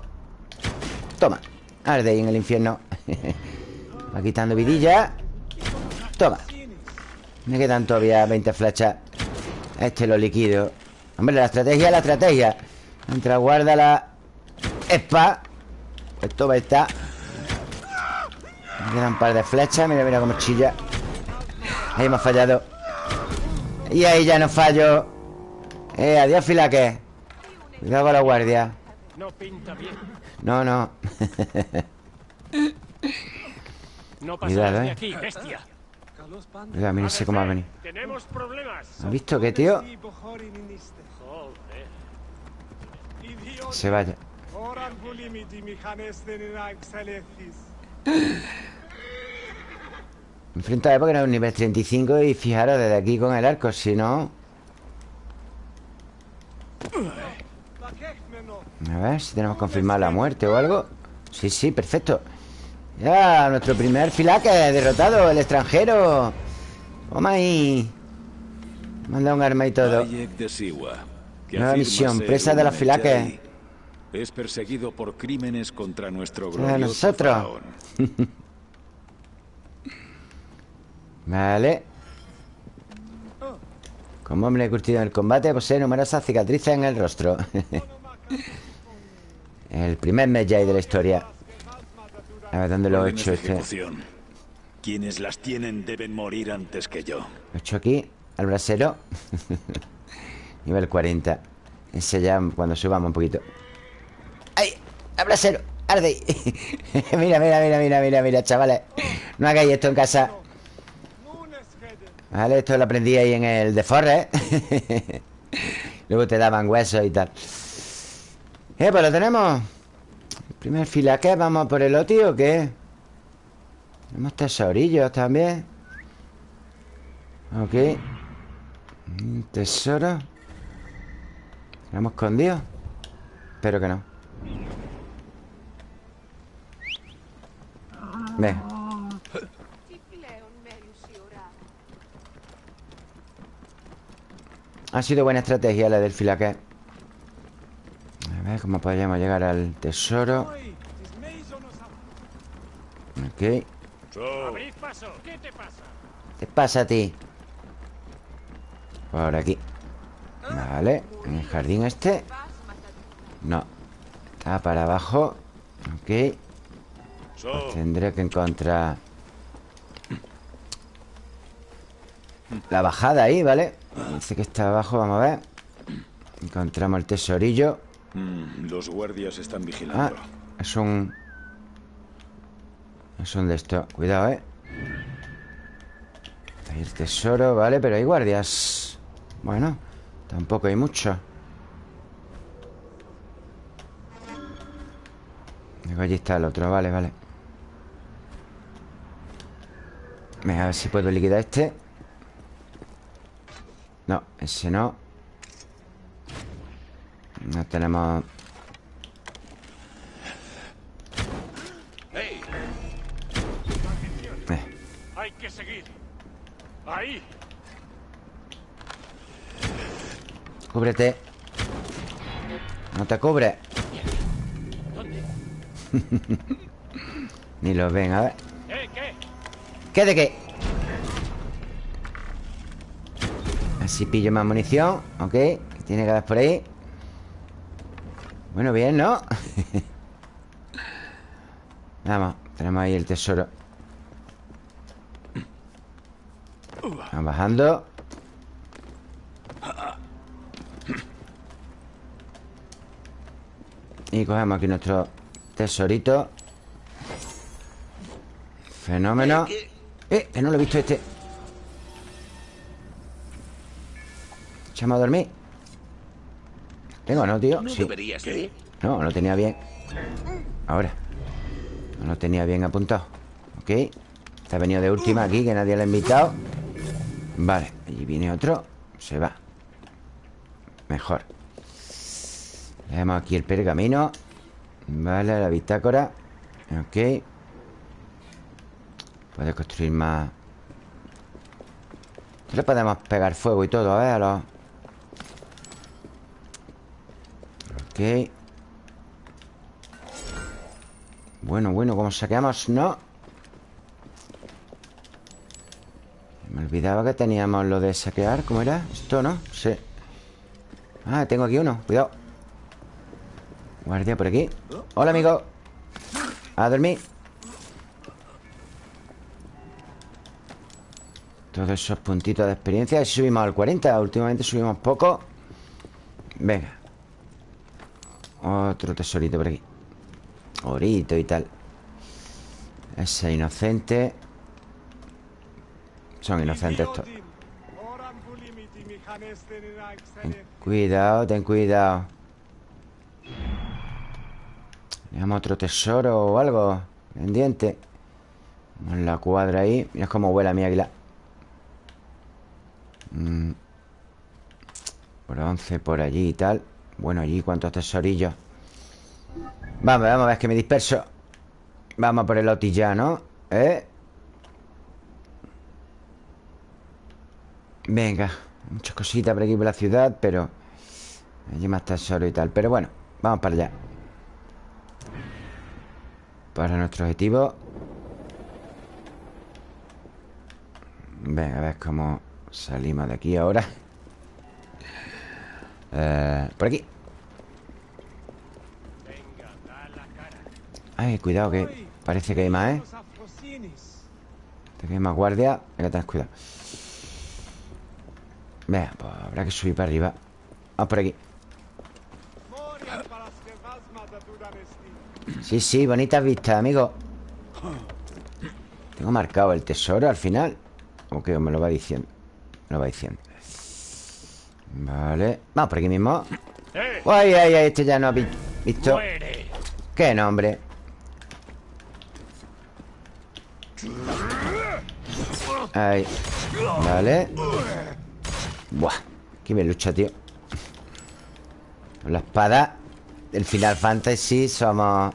Speaker 1: Toma. Arde ahí en el infierno Va quitando vidilla. Toma. Me quedan todavía 20 flechas. Este lo liquido. Hombre, la estrategia la estrategia. Mientras guarda la Espa Esto va a estar. Me quedan un par de flechas. Mira, mira cómo chilla. Ahí hemos fallado. Y ahí ya no fallo. Eh, adiós filaque. Cuidado con la guardia.
Speaker 3: No pinta bien.
Speaker 1: No, no
Speaker 3: No
Speaker 1: Cuidado, eh.
Speaker 3: aquí, bestia.
Speaker 1: Cuidado, mira ese cómo va a venir
Speaker 3: Tenemos problemas.
Speaker 1: ¿Has visto qué, tío? Se vaya Enfrenta porque no es un nivel 35 Y fijaros, desde aquí con el arco Si no... A ver si tenemos confirmado la muerte o algo Sí, sí, perfecto Ya, nuestro primer filaque derrotado El extranjero. Toma ahí Manda un arma y todo. Nueva misión, presa de los filaques.
Speaker 2: Es perseguido por crímenes contra nuestro glorioso
Speaker 1: nosotros. Vale. Como hombre curtido en el combate Posee numerosas cicatrices en el rostro. El primer Medjay de la historia A ver, ¿dónde lo he hecho este? Lo.
Speaker 2: Quienes las tienen deben morir antes que yo.
Speaker 1: he hecho aquí Al brasero Nivel 40 Ese ya cuando subamos un poquito ¡Ay! ¡Al brasero! ¡Arde! mira, mira, mira, mira, mira, mira, chavales No hagáis esto en casa Vale, esto lo aprendí ahí en el de Forres Luego te daban huesos y tal Eh, pues lo tenemos primer fila ¿qué? ¿Vamos por el OTI o qué? Tenemos tesorillos también Ok tesoro ¿Lo hemos escondido? Espero que no Venga Ha sido buena estrategia la del filaque A ver cómo podríamos llegar al tesoro Ok.
Speaker 3: ¿Qué te pasa?
Speaker 1: ¿Qué pasa a ti? Por aquí. Vale. En el jardín este. No. Está para abajo. Ok. Pues Tendré que encontrar La bajada ahí, ¿vale? Dice que está abajo, vamos a ver. Encontramos el tesorillo
Speaker 2: mm, Los guardias están vigilando.
Speaker 1: Ah, es un... Es un de esto. Cuidado, ¿eh? Hay el tesoro, ¿vale? Pero hay guardias. Bueno, tampoco hay mucho. Luego allí está el otro, vale, vale. A ver si puedo liquidar este. No, ese no No tenemos... Eh,
Speaker 2: Hay que seguir. Ahí.
Speaker 1: Cúbrete. No te cubre. Ni los ven, a ver.
Speaker 2: ¿Eh, qué?
Speaker 1: ¿Qué de qué? Así pillo más munición Ok ¿Qué tiene que haber por ahí? Bueno, bien, ¿no? Vamos, tenemos ahí el tesoro. Vamos bajando. Y cogemos aquí nuestro tesorito. Fenómeno. Eh, que no lo he visto este. Echamos a dormir ¿Tengo no, tío?
Speaker 2: ¿No
Speaker 1: Sí.
Speaker 2: ir?
Speaker 1: No, lo tenía bien. Ahora. No lo tenía bien apuntado. Ok. Está venido de última aquí Que nadie le ha invitado. Vale. Allí viene otro. Se va. Mejor. Dejamos aquí el pergamino. Vale, la bitácora. Ok. Puede construir más. Le podemos pegar fuego y todo, a ver, a los... Ok. Bueno, bueno, ¿cómo saqueamos? No. Me olvidaba que teníamos lo de saquear ¿Cómo era? Esto, ¿no? Sí. Ah, tengo aquí uno, cuidado. Guardia por aquí. Hola, amigo. A dormir. Todos esos puntitos de experiencia. Subimos al 40 Últimamente subimos poco. Venga Otro tesorito por aquí. Orito y tal. Ese inocente. Son inocentes estos. Cuidado, ten cuidado. Tenemos otro tesoro o algo. Pendiente. Vamos en la cuadra ahí. Mira cómo vuela mi águila. Mm. Bronce por allí y tal Bueno, allí cuántos tesorillos Vamos, vamos a ver que me disperso. Vamos por el Oti ya, ¿no? ¿Eh? Venga Muchas cositas por aquí por la ciudad Pero Allí más tesoro y tal. Pero bueno, vamos para allá. Para nuestro objetivo. Venga, a ver cómo salimos de aquí ahora eh, Por aquí. Ay, cuidado que parece que hay más, ¿eh? Hay más guardia. Venga, tenés cuidado. Venga, pues habrá que subir para arriba. Vamos por aquí. Sí, sí, bonitas vistas, amigo. Tengo marcado el tesoro al final. ¿O qué? Me lo va diciendo Me lo va diciendo Vale. Vamos por aquí mismo. Ay, ay, ay, este ya no ha vi- visto. ¿Qué nombre? Ahí. Vale. Buah Qué me lucha, tío. Con la espada Del Final Fantasy somos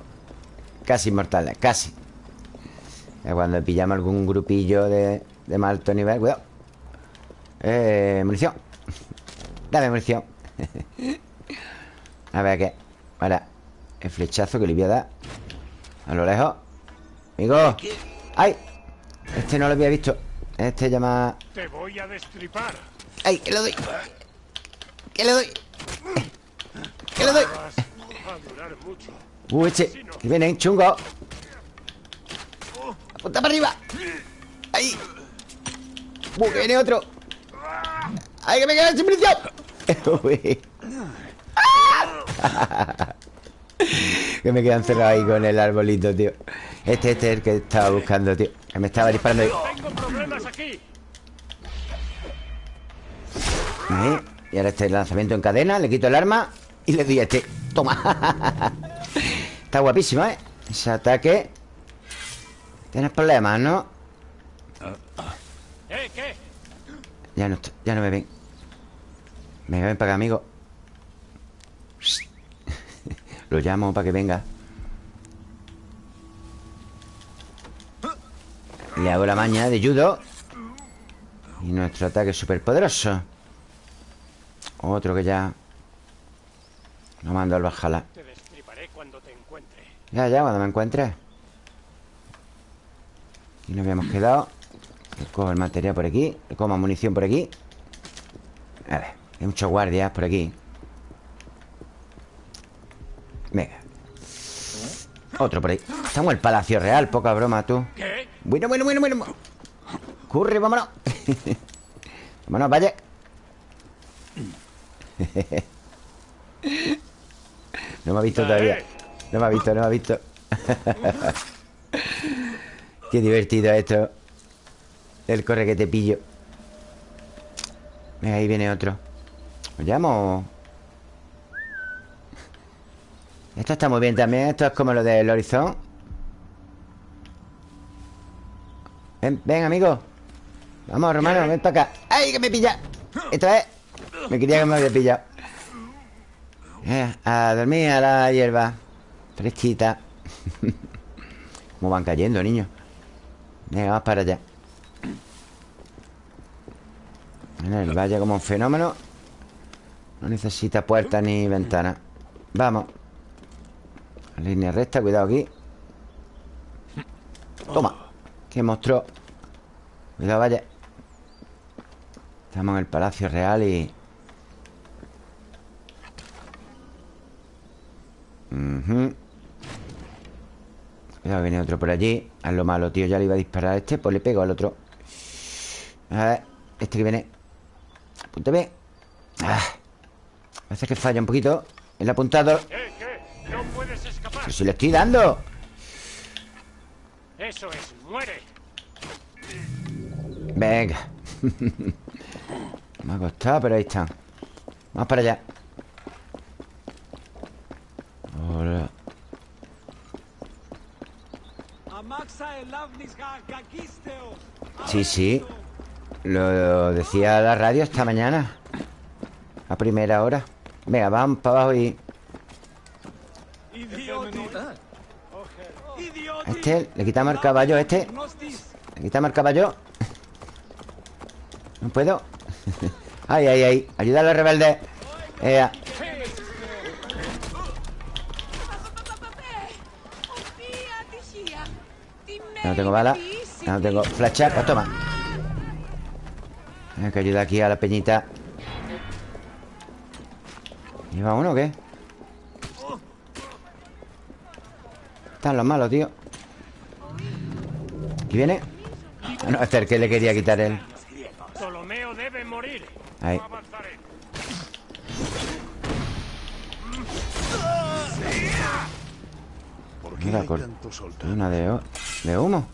Speaker 1: Casi inmortales, casi. Cuando pillamos algún grupillo de, de más alto nivel Cuidado. Eh, munición Dame munición A ver qué Ahora El flechazo que le voy a dar A lo lejos Amigo ¡Ay! Este no lo había visto Este llama
Speaker 2: Te voy a destripar
Speaker 1: ¡Ay, que le doy! ¡Que le doy! ¡Que le doy! ¡Uh, eche! ¡Que vienen, chungo! ¡Apunta para arriba! ¡Ahí! ¡Uh, que viene otro! ¡Ay, que me queda sin munición! Uy. que me quedo encerrado ahí con el arbolito, tío Este, este es el que estaba buscando, tío Que me estaba disparando ahí
Speaker 3: Tengo problemas aquí.
Speaker 1: Ahí. Y ahora este lanzamiento en cadena Le quito el arma y le doy a este Toma Está guapísimo, ¿eh? Ese ataque Tienes problemas, ¿no?
Speaker 3: ¿Eh, qué?
Speaker 1: Ya no, ya no me ven Venga, ven para acá, amigo. Lo llamo para que venga. Le hago la maña de judo. Y nuestro ataque es súper poderoso Otro que ya No mando al bajala
Speaker 3: Te destriparé cuando te encuentre.
Speaker 1: Ya, ya, cuando me encuentres Aquí nos habíamos quedado. Cojo el material por aquí más munición por aquí. A ver, hay muchos guardias por aquí. Venga. Otro por ahí. Estamos en el Palacio Real, poca broma tú. Bueno, bueno, bueno, bueno. Curre, vámonos. Vámonos, vaya. No me ha visto todavía. No me ha visto, no me ha visto. Qué divertido esto. El corre que te pillo. Venga, ahí viene otro ¿Lo llamo? Esto está muy bien también Esto es como lo del horizon. Ven, ven, amigo. Vamos, Romano, ven para acá. ¡Ay, que me pilla! Esta vez Me quería que me había pillado. Eh, A dormir a la hierba. Fresquita. Cómo van cayendo, niños Venga, vamos para allá. Mira, el valle como un fenómeno No necesita puertas ni ventanas Vamos. Línea recta, cuidado aquí. Toma. Qué monstruo Cuidado, vaya. Estamos en el Palacio Real y... Ujú. Cuidado, viene otro por allí. Haz lo malo, tío, ya le iba a disparar a este Pues le pego al otro. A ver, este que viene. Apúntame. Ah. Parece que falla un poquito El apuntado
Speaker 3: ¿Eh, qué? No puedes escapar.
Speaker 1: Pero si le estoy dando.
Speaker 3: Eso es, muere.
Speaker 1: Venga. Me ha costado, pero ahí están Vamos para allá. Hola Sí, sí. Lo decía la radio esta mañana. A primera hora Venga, vamos para abajo y... Este, le quitamos el caballo a este. Le quitamos el caballo. No puedo. Ay, ay, ay. Ayuda a los rebeldes. Ea. No tengo bala. No tengo flashback Pues toma. Hay que ayudar aquí a la peñita ¿Lleva uno o qué? Están los malos, tío ¿Aquí viene? Ah, no, este es el que le quería quitar él
Speaker 3: Ptolomeo debe morir.
Speaker 1: Ahí.
Speaker 2: ¿Por qué
Speaker 1: Mira? Una de, de humo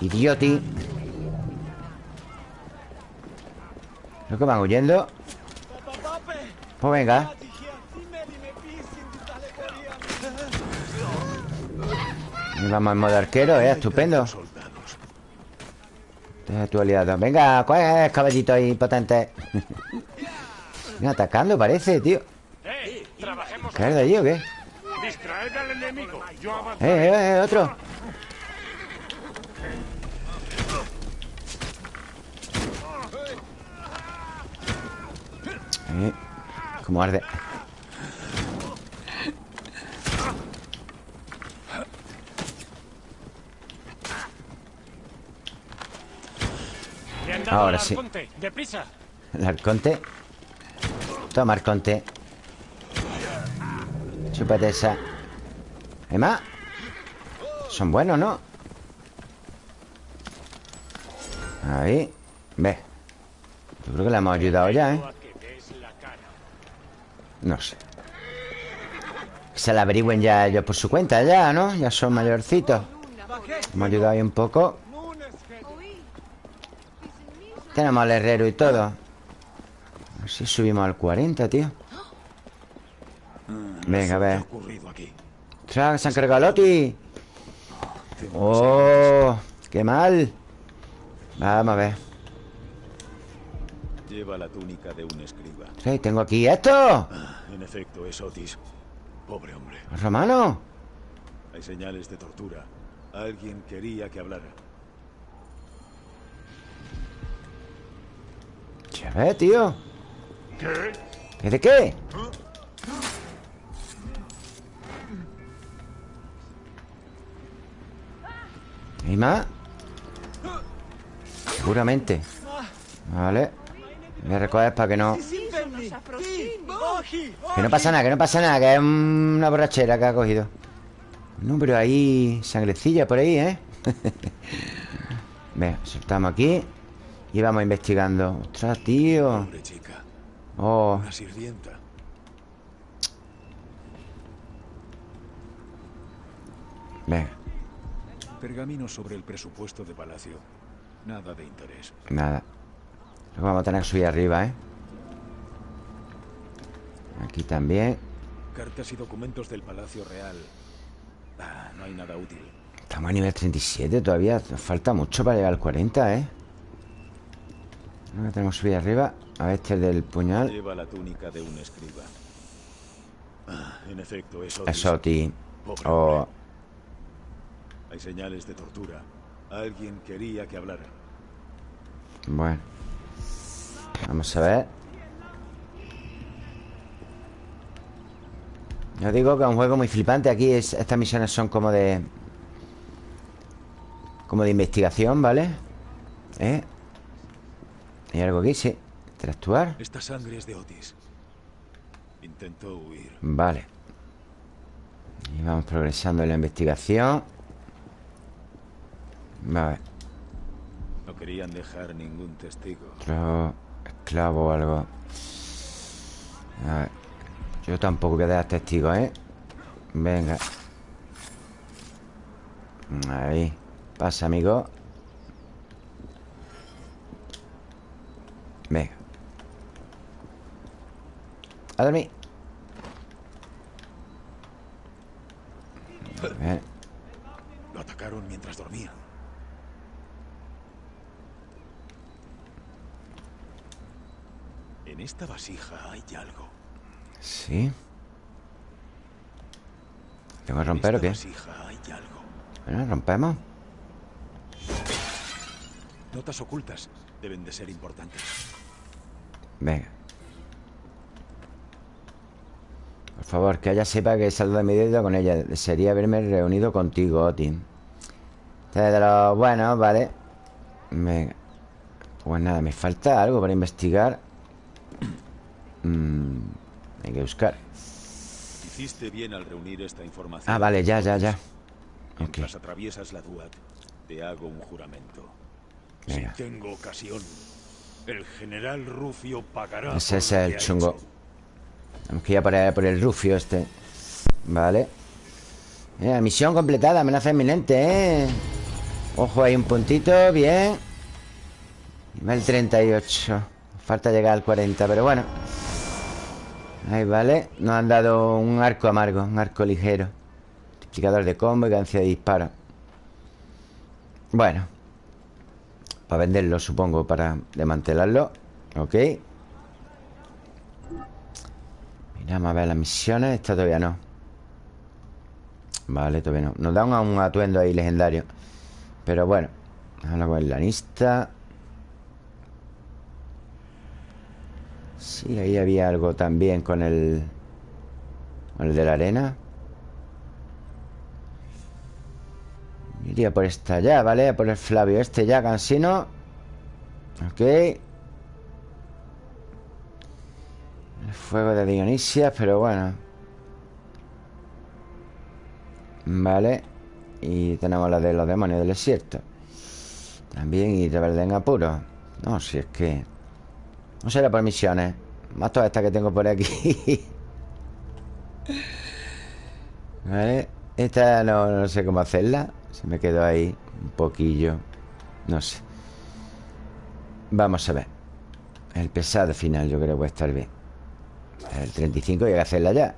Speaker 1: Idioti Creo que van huyendo Pues venga Y vamos en modo arquero, eh, estupendo. Deja tu aliado Venga, coge caballito ahí potente atacando parece, tío.
Speaker 3: Trabajemos.
Speaker 1: ¿Caer de allí o qué? Eh, eh, eh, otro Como arde Ahora sí. El arconte Toma, arconte Chúpate esa ¿Hay más? Son buenos, ¿no? Ahí Ve Yo creo que le hemos ayudado ya, ¿eh? No sé Se la averigüen ya ellos por su cuenta ya, ¿no? Ya son mayorcitos Hemos ayudado ahí un poco Tenemos al herrero y todo A ver si subimos al 40, tío Venga, a ver? ¡Ostras, se han cargado a Loti! ¡Oh! ¡Qué mal! Vamos a ver
Speaker 2: Lleva la túnica de un escriba.
Speaker 1: Sí, tengo aquí esto
Speaker 2: Ah, en efecto, es Otis. Pobre hombre.
Speaker 1: Romano
Speaker 2: Hay señales de tortura. Alguien quería que hablara.
Speaker 1: Ya ves, tío ¿Qué de qué? ¿Hay más? Seguramente Vale Voy a recoger para que no Que no pasa nada, que no pasa nada Que es una borrachera que ha cogido No, pero hay sangrecilla por ahí, ¿eh? Venga, soltamos aquí Y vamos investigando Ostras, tío
Speaker 2: Pobre chica.
Speaker 1: Oh,
Speaker 2: Una sirvienta.
Speaker 1: venga,
Speaker 2: Pergamino sobre el presupuesto de palacio. Nada de interés.
Speaker 1: nada Luego vamos a tener que subir arriba, ¿eh? Aquí también
Speaker 2: Cartas y documentos del Palacio Real. Ah, no hay nada útil.
Speaker 1: Estamos a nivel 37 todavía Nos falta mucho para llegar al 40, ¿eh? Ahora tenemos que subir arriba A ver, este del puñal
Speaker 2: Lleva la túnica de un escriba. Ah, en efecto, es Otis. Pobre
Speaker 1: Oh.
Speaker 2: Hay señales de tortura. Alguien quería que hablara.
Speaker 1: bueno Vamos a ver Yo digo que es un juego muy flipante Aquí es- estas misiones son como de Como de investigación, ¿vale? ¿Eh? ¿Hay algo aquí? Sí Interactuar
Speaker 2: Esta sangre es de Otis. Intentó huir.
Speaker 1: Vale Y vamos progresando en la investigación Vale
Speaker 2: No querían dejar ningún testigo.
Speaker 1: Otro esclavo o algo A ver Yo tampoco voy a dar testigos, ¿eh? Venga Ahí Pasa, amigo Venga A dormir ver.
Speaker 2: Lo atacaron mientras dormía. En esta vasija hay algo.
Speaker 1: Sí ¿Tengo que romper o qué? Bueno, rompemos
Speaker 2: Notas ocultas deben de ser importantes.
Speaker 1: Venga. Por favor, que ella sepa que he salido de mi deuda con ella. Desearía haberme reunido contigo, Otin. Este es de los buenos, vale. Venga. Pues nada, me falta algo para investigar. Mm, hay que buscar.
Speaker 2: Hiciste bien al reunir esta información.
Speaker 1: Ah, vale, ya, ya, ya.
Speaker 2: Mientras atraviesas la Duat, te hago un juramento.
Speaker 1: Venga.
Speaker 2: Si tengo ocasión, el general Rufio pagará.
Speaker 1: Ese es el chungo. Tenemos que ir a por el, por el rufio este. Vale. Mira, misión completada, amenaza inminente, ¿eh? Ojo, hay un puntito, bien. Nivel 38. Falta llegar al 40, pero bueno. Ahí, vale. Nos han dado un arco amargo, un arco ligero. Multiplicador de combo y cadencia de disparo. Bueno. Para venderlo, supongo, para desmantelarlo. Ok. Miramos a ver las misiones. Esta todavía no. Vale, todavía no. Nos dan un atuendo ahí legendario. Pero bueno. Habla con el lanista. Sí, ahí había algo también con el... Con el de la arena. Iría por esta ya, ¿vale? A por el Flavio este ya, cansino. Ok El fuego de Dionisia Pero bueno Vale Y tenemos la de los demonios del desierto También y de en apuro No, si es que No será por misiones Más todas estas que tengo por aquí. Vale Esta no, no sé cómo hacerla. Se me quedó ahí un poquillo. No sé. Vamos a ver. El pesado final yo creo que puede estar bien. El 35 hay que hacerla ya.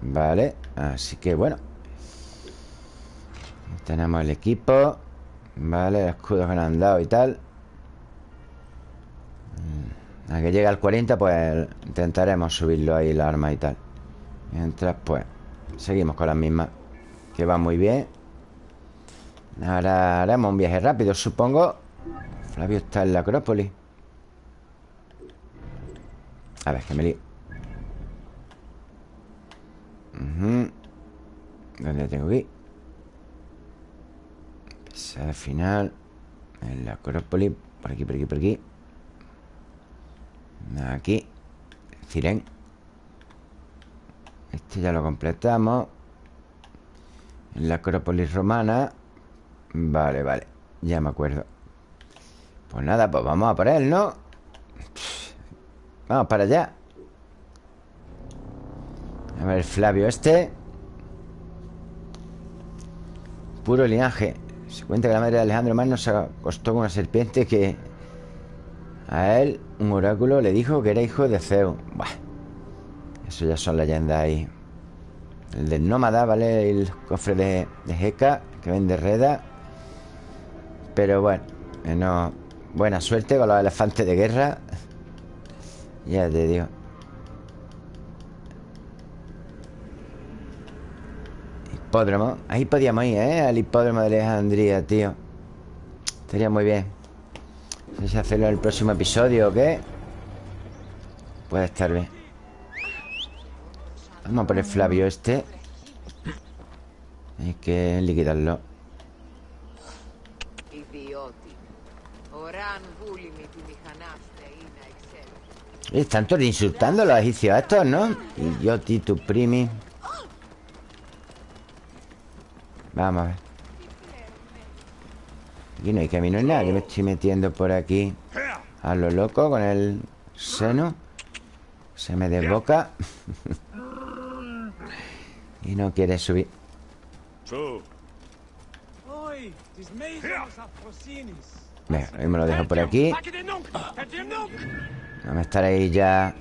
Speaker 1: Vale, así que bueno. Tenemos el equipo. Vale, el escudos que nos han dado y tal A que llegue al 40 pues intentaremos subirlo ahí la arma y tal. Mientras pues Seguimos con las mismas Que va muy bien. Ahora haremos un viaje rápido, supongo. Flavio está en la Acrópolis. A ver, que me lío. ¿Dónde tengo que ir? al final. En la Acrópolis. Por aquí, por aquí, por aquí Aquí. Ciren Este ya lo completamos. En la Acrópolis romana. Vale, vale. Ya me acuerdo. Pues nada, pues vamos a por él, ¿no? Vamos para allá. A ver, Flavio este. Puro linaje. Se cuenta que la madre de Alejandro Magno se acostó con una serpiente que A él un oráculo le dijo que era hijo de Zeus. Buah Eso ya son leyendas ahí. El del nómada, ¿vale? El cofre de, de Heka Que vende Reda. Pero bueno, no... Buena suerte con los elefantes de guerra. Ya te digo. Hipódromo Ahí podíamos ir, ¿eh? Al hipódromo de Alejandría, tío. Estaría muy bien No sé si hacerlo en el próximo episodio o qué. Puede estar bien. Vamos a poner Flavio este. Hay que liquidarlo. Están todos insultando a los egipcios estos, ¿no? Yo, tu primi. Vamos a ver Aquí no hay camino en nada me estoy metiendo por aquí A lo loco con el seno. Se me desboca. Y no quiere subir. Venga, ahí me lo dejo por aquí. Vamos a estar ahí ya.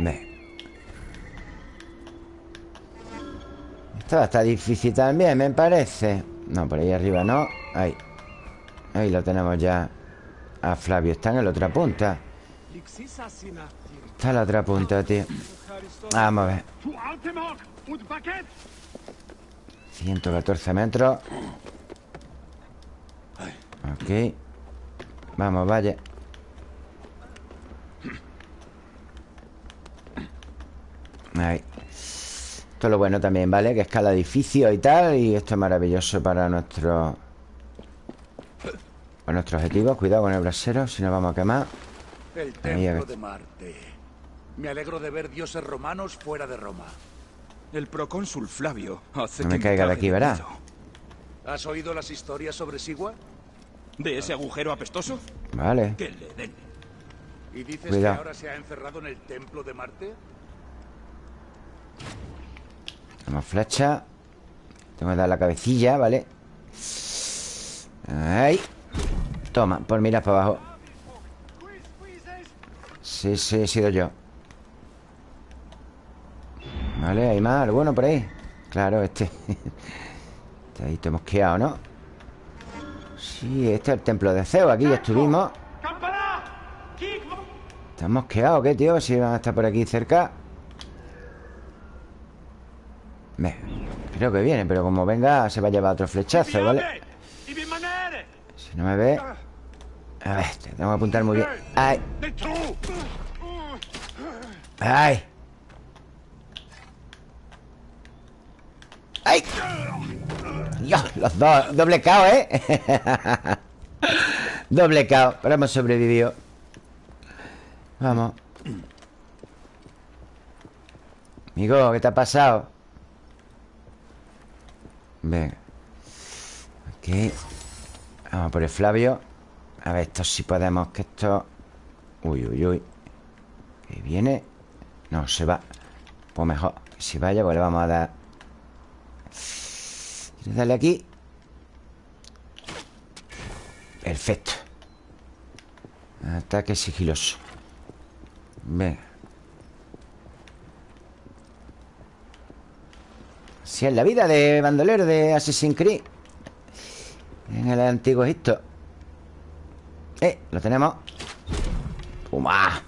Speaker 1: Ve. Esto estar difícil también, me parece No, por ahí arriba no. Ahí. Ahí lo tenemos ya A Flavio, está en la otra punta. Está en la otra punta, tío. Vamos a ver. 114 metros. Ok. Vamos, vaya. Ahí Esto es lo bueno también, ¿vale? Que escala edificios y tal Y esto es maravilloso para nuestro Para nuestro objetivo Cuidado con el brasero, si no vamos a quemar
Speaker 2: El templo de Marte Me alegro de ver dioses romanos fuera de Roma El procónsul Flavio hace
Speaker 1: No me caiga de aquí, ¿verdad?
Speaker 2: ¿Has oído las historias sobre Sigua? ¿De ese agujero apestoso?
Speaker 1: Vale
Speaker 2: Que le den ¿Y dices que ahora se ha encerrado en el templo de Marte?
Speaker 1: Tenemos flecha. Tengo que dar la cabecilla, ¿vale? Ahí. Toma, por mirar para abajo. Sí, sí, he sido yo. Vale, hay más, bueno por ahí. Claro, este. Este ahí te hemos quedado, ¿no? Sí, este es el templo de Zeus Aquí ya estuvimos. Estamos quedados, ¿qué, tío? Si van a estar por aquí cerca Creo que viene, pero como venga Se va a llevar otro flechazo, ¿vale? Si no me ve A ver, tengo que apuntar muy bien ¡Ay! ¡Ay! ¡Ay! Dios, los dos Doble KO, ¿eh? Doble caos, pero hemos sobrevivido Vamos Amigo, ¿qué te ha pasado? Venga. Aquí Vamos por el Flavio. A ver, esto si podemos Que esto... Uy, uy, uy. Que viene. No, se va. Pues mejor si vaya, pues le vamos a dar. Dale aquí. Perfecto. Ataque sigiloso. Venga Si es la vida de bandolero de Assassin's Creed. En el antiguo Egipto. Eh, lo tenemos. Toma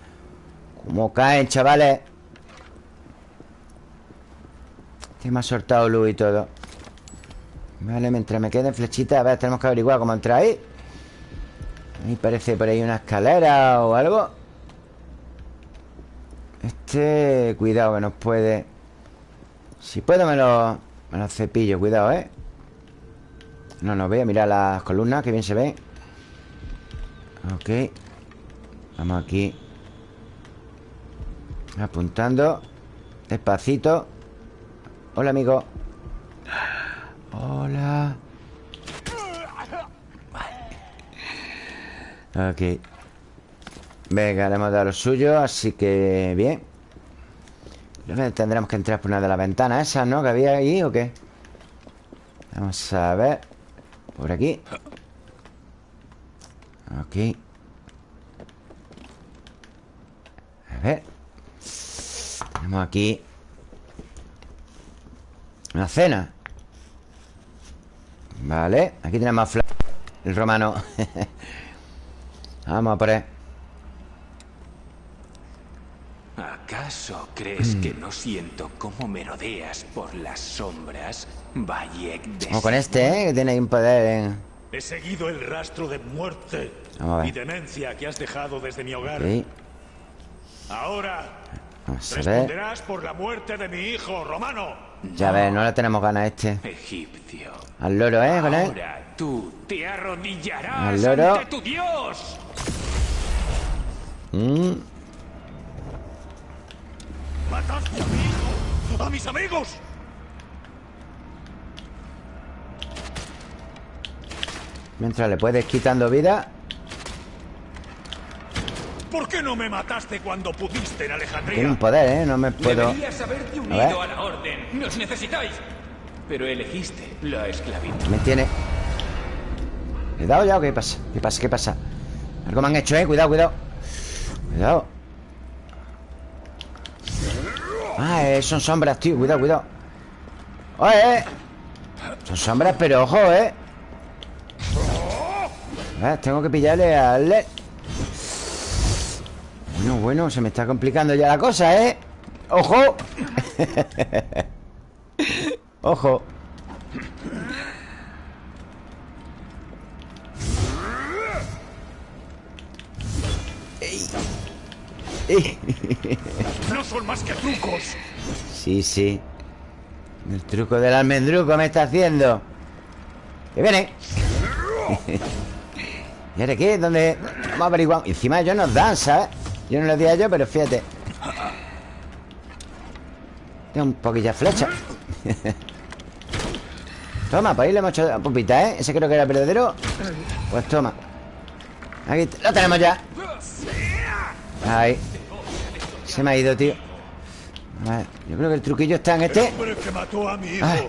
Speaker 1: Cómo caen, chavales. Este me ha soltado luz y todo. Vale, mientras me queden flechitas A ver, tenemos que averiguar cómo entrar ahí. Ahí parece por ahí una escalera o algo. Este... Cuidado que nos puede... Si puedo me lo, me lo cepillo, cuidado, ¿eh? No nos ve, mira las columnas, que bien se ve. Ok. Vamos aquí. Apuntando. Despacito. Hola, amigo. Hola. Ok. Venga, le hemos dado lo suyo Así que bien Tendremos que entrar por una de las ventanas esas, ¿no? Que había ahí o qué Vamos a ver. Por aquí. Ok. A ver. Tenemos aquí Una cena. Vale. Aquí tenemos El romano. Vamos a por él
Speaker 4: ¿Acaso crees que no siento cómo merodeas por las sombras, Bayek de
Speaker 1: Como con este, ¿eh? Que tiene ahí un poder en...
Speaker 2: He seguido el rastro de muerte
Speaker 1: Vamos a ver.
Speaker 2: y demencia que has dejado desde mi hogar.
Speaker 1: Ok.
Speaker 2: Ahora
Speaker 1: Vamos a ver
Speaker 2: responderás por la muerte de mi hijo, Romano.
Speaker 1: Ya ves, no le tenemos ganas a este
Speaker 4: egipcio?
Speaker 1: Al loro, ¿eh? Con él
Speaker 4: Ahora tú te arrodillarás
Speaker 1: Al loro.
Speaker 4: ante tu dios.
Speaker 1: Mm.
Speaker 2: ¡Mataste a mi hijo! ¡A mis amigos!
Speaker 1: Mientras le puedes quitando vida
Speaker 2: ¿Por qué no me mataste cuando pudiste en
Speaker 1: Tiene
Speaker 2: Alejandría?
Speaker 1: un poder, ¿eh? No me puedo...
Speaker 4: Deberías haberte
Speaker 1: A
Speaker 4: unido a, la orden. Nos necesitáis. Pero elegiste la esclavitud.
Speaker 1: Me tiene... ¿Le he dado ya o qué pasa? ¿Qué pasa? ¿Qué pasa? Algo me han hecho, ¿eh? Cuidado, cuidado Cuidado Ah, eh, son sombras, tío Cuidado, cuidado ¡Oye! eh! Son sombras, pero ojo, ¿eh? A ver, tengo que pillarle al... le- Bueno, bueno, se me está complicando ya la cosa, ¿eh? ¡Ojo! ¡Ojo!
Speaker 2: No son más que trucos.
Speaker 1: Sí, sí El truco del almendruco me está haciendo Que viene ¿Y ahora qué? ¿Dónde? Vamos a averiguar encima ellos nos dan, ¿sabes? Yo no lo di a ellos, pero fíjate Tengo un poquilla de flecha Toma, pues ahí le hemos hecho pupita, ¿eh? Ese creo que era el verdadero Pues toma Aquí lo tenemos ya Ahí Se me ha ido, tío A ver, Yo creo que el truquillo está en
Speaker 2: El
Speaker 1: este
Speaker 2: hombre que mató a mi hijo.
Speaker 1: Ay.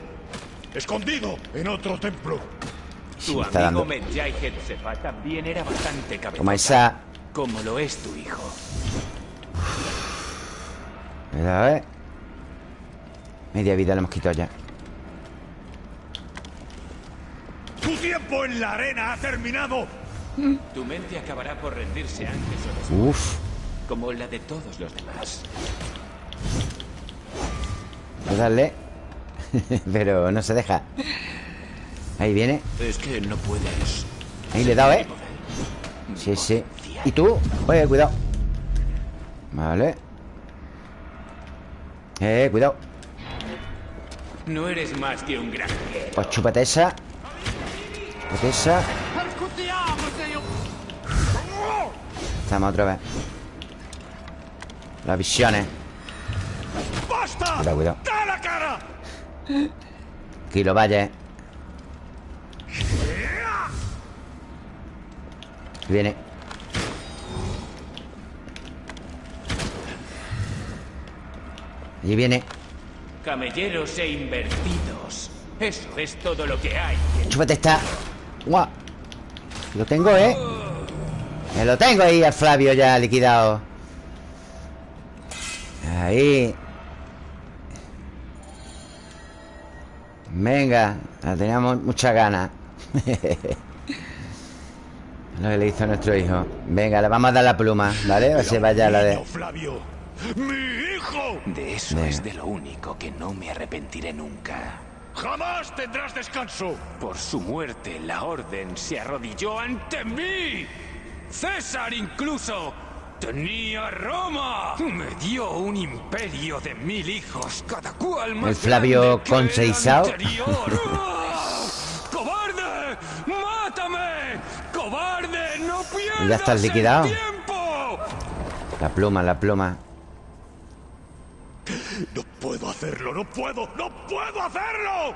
Speaker 2: Escondido en otro templo.
Speaker 1: Sí,
Speaker 4: Tu
Speaker 1: está
Speaker 4: amigo
Speaker 1: dando
Speaker 4: Medjay Hetsefa también era bastante cabezón.
Speaker 1: Como esa
Speaker 4: Como lo es tu hijo.
Speaker 1: Cuidado, ¿eh? Media vida le hemos quitado ya
Speaker 2: Tu tiempo en la arena ha terminado.
Speaker 4: Tu mente acabará por rendirse antes o después,
Speaker 1: Uf
Speaker 4: como la de todos los demás.
Speaker 1: Voy a darle Pero no se deja. Ahí viene.
Speaker 4: Es que no puedes.
Speaker 1: Ahí le he dado, ¿eh? Sí, sí. ¿Y tú? Oye, cuidado. Vale. Eh, cuidado.
Speaker 4: No eres más que un granjero.
Speaker 1: Pues chúpate esa. Chúpate esa. Estamos otra vez Las visiones
Speaker 2: ¡Basta!
Speaker 1: Cuidado, cuidado
Speaker 2: ¡Da la cara!
Speaker 1: Aquí lo vaya Viene Allí viene
Speaker 4: Camelleros e invertidos. Eso es todo lo que hay.
Speaker 1: Chúpate esta Guau Lo tengo, ¿eh? Me lo tengo ahí al Flavio ya liquidado Ahí Venga la Teníamos muchas ganas Lo que le hizo a nuestro hijo Venga, le vamos a dar la pluma ¿Vale? Ver si vaya la de...
Speaker 2: Flavio! ¡Mi hijo!
Speaker 4: De eso
Speaker 1: Venga.
Speaker 4: es de lo único que no me arrepentiré nunca.
Speaker 2: ¡Jamás tendrás descanso!
Speaker 4: Por su muerte, la orden se arrodilló ante mí. César incluso tenía Roma. Me dio un imperio de mil hijos, cada cual más
Speaker 1: El Flavio Conceizao.
Speaker 4: ¡Cobarde! ¡Mátame! ¡Cobarde! ¡No pierdas
Speaker 1: Ya estás
Speaker 4: el
Speaker 1: liquidado.
Speaker 4: tiempo!
Speaker 1: La pluma, la pluma
Speaker 2: ¡No puedo hacerlo! ¡No puedo! ¡No puedo hacerlo!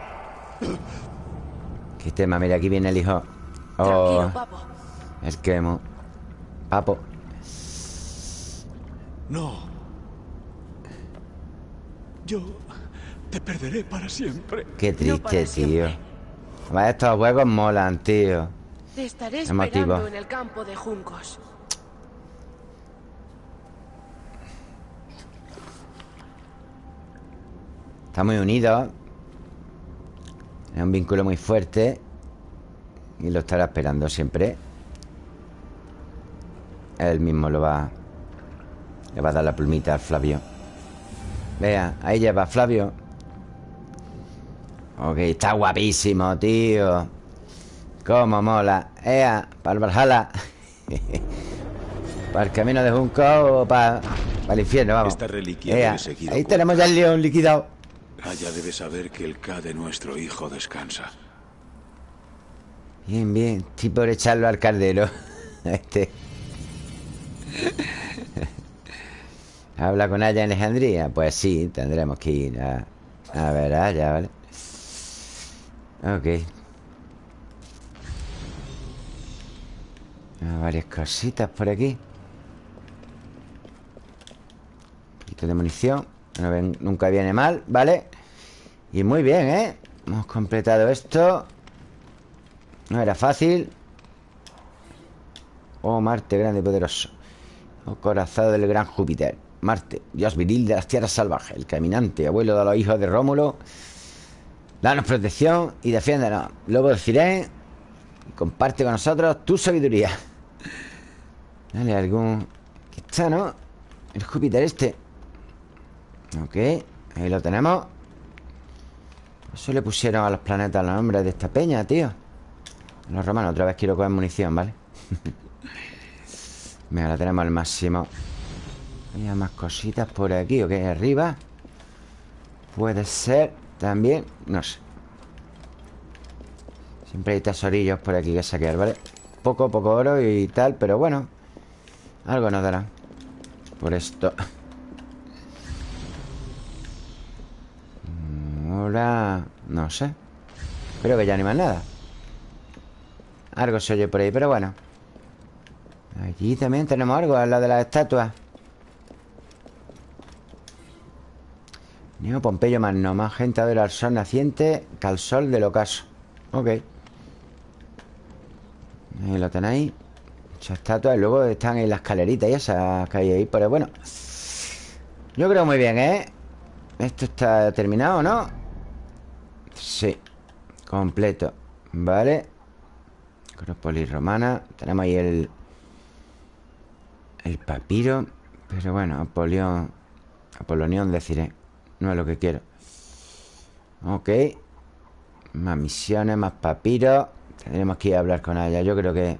Speaker 1: Qué tema, mira, aquí viene el hijo Oh,
Speaker 5: Tranquilo, papo.
Speaker 1: el quemo Papo
Speaker 2: No. Yo te perderé para siempre.
Speaker 1: Qué triste, tío. Además, estos juegos molan, tío
Speaker 5: Te estaré
Speaker 1: Emotivo.
Speaker 5: esperando en el campo de juncos.
Speaker 1: Está muy unidos Es un vínculo muy fuerte Y lo estará esperando siempre Él mismo lo va Le va a dar la plumita al Flavio Vea, ahí lleva Flavio Ok, está guapísimo, tío Cómo mola Ea, para el Valhalla Para el camino de Junco o para, para el infierno, vamos
Speaker 6: Esta reliquia
Speaker 1: Ea, Ahí tenemos ya el león liquidado
Speaker 6: Aya debe saber que el K de nuestro hijo descansa.
Speaker 1: Bien, bien. Estoy por echarlo al cardero. Este. ¿Habla con Aya en Alejandría? Pues sí, tendremos que ir a, a ver a Aya, ¿vale? Ok. Ah, varias cositas por aquí. Un poquito de munición. Nunca viene mal, ¿vale? Y muy bien, ¿eh? Hemos completado esto. No era fácil. Oh, Marte, grande y poderoso. Oh, corazón del gran Júpiter. Marte, dios viril de las tierras salvajes. El caminante, abuelo de los hijos de Rómulo. Danos protección y defiéndanos. Lobo de Cirén. Y comparte con nosotros tu sabiduría. Dale algún... Aquí está, ¿no? El Júpiter este. Ok, ahí lo tenemos. Eso le pusieron a los planetas los nombres de esta peña, tío. Los romanos, otra vez quiero coger munición, ¿vale? Mira, la tenemos al máximo. Hay más cositas por aquí, ¿ok? Arriba. Puede ser también, no sé. Siempre hay tesorillos por aquí que saquear, ¿vale? Poco, poco oro y tal, pero bueno. Algo nos dará. Por esto. Ahora... No sé. Creo que ya ni más nada. Algo se oye por ahí, pero bueno. Allí también tenemos algo, al lado de las estatuas. Neo Pompeyo Magno, más gente adora al sol naciente que al sol del ocaso. Ok. Ahí lo tenéis. Muchas estatuas. Y luego están ahí las escaleritas y esas que hay ahí. Pero bueno. Yo creo muy bien, ¿eh? Esto está terminado, ¿no? Sí. Completo. Vale. Acrópolis romana. Tenemos ahí el... El papiro. Pero bueno, Apolión... Apolonión deciré. No es lo que quiero. Ok. Más misiones, más papiros. Tendremos que ir a hablar con ella. Yo creo que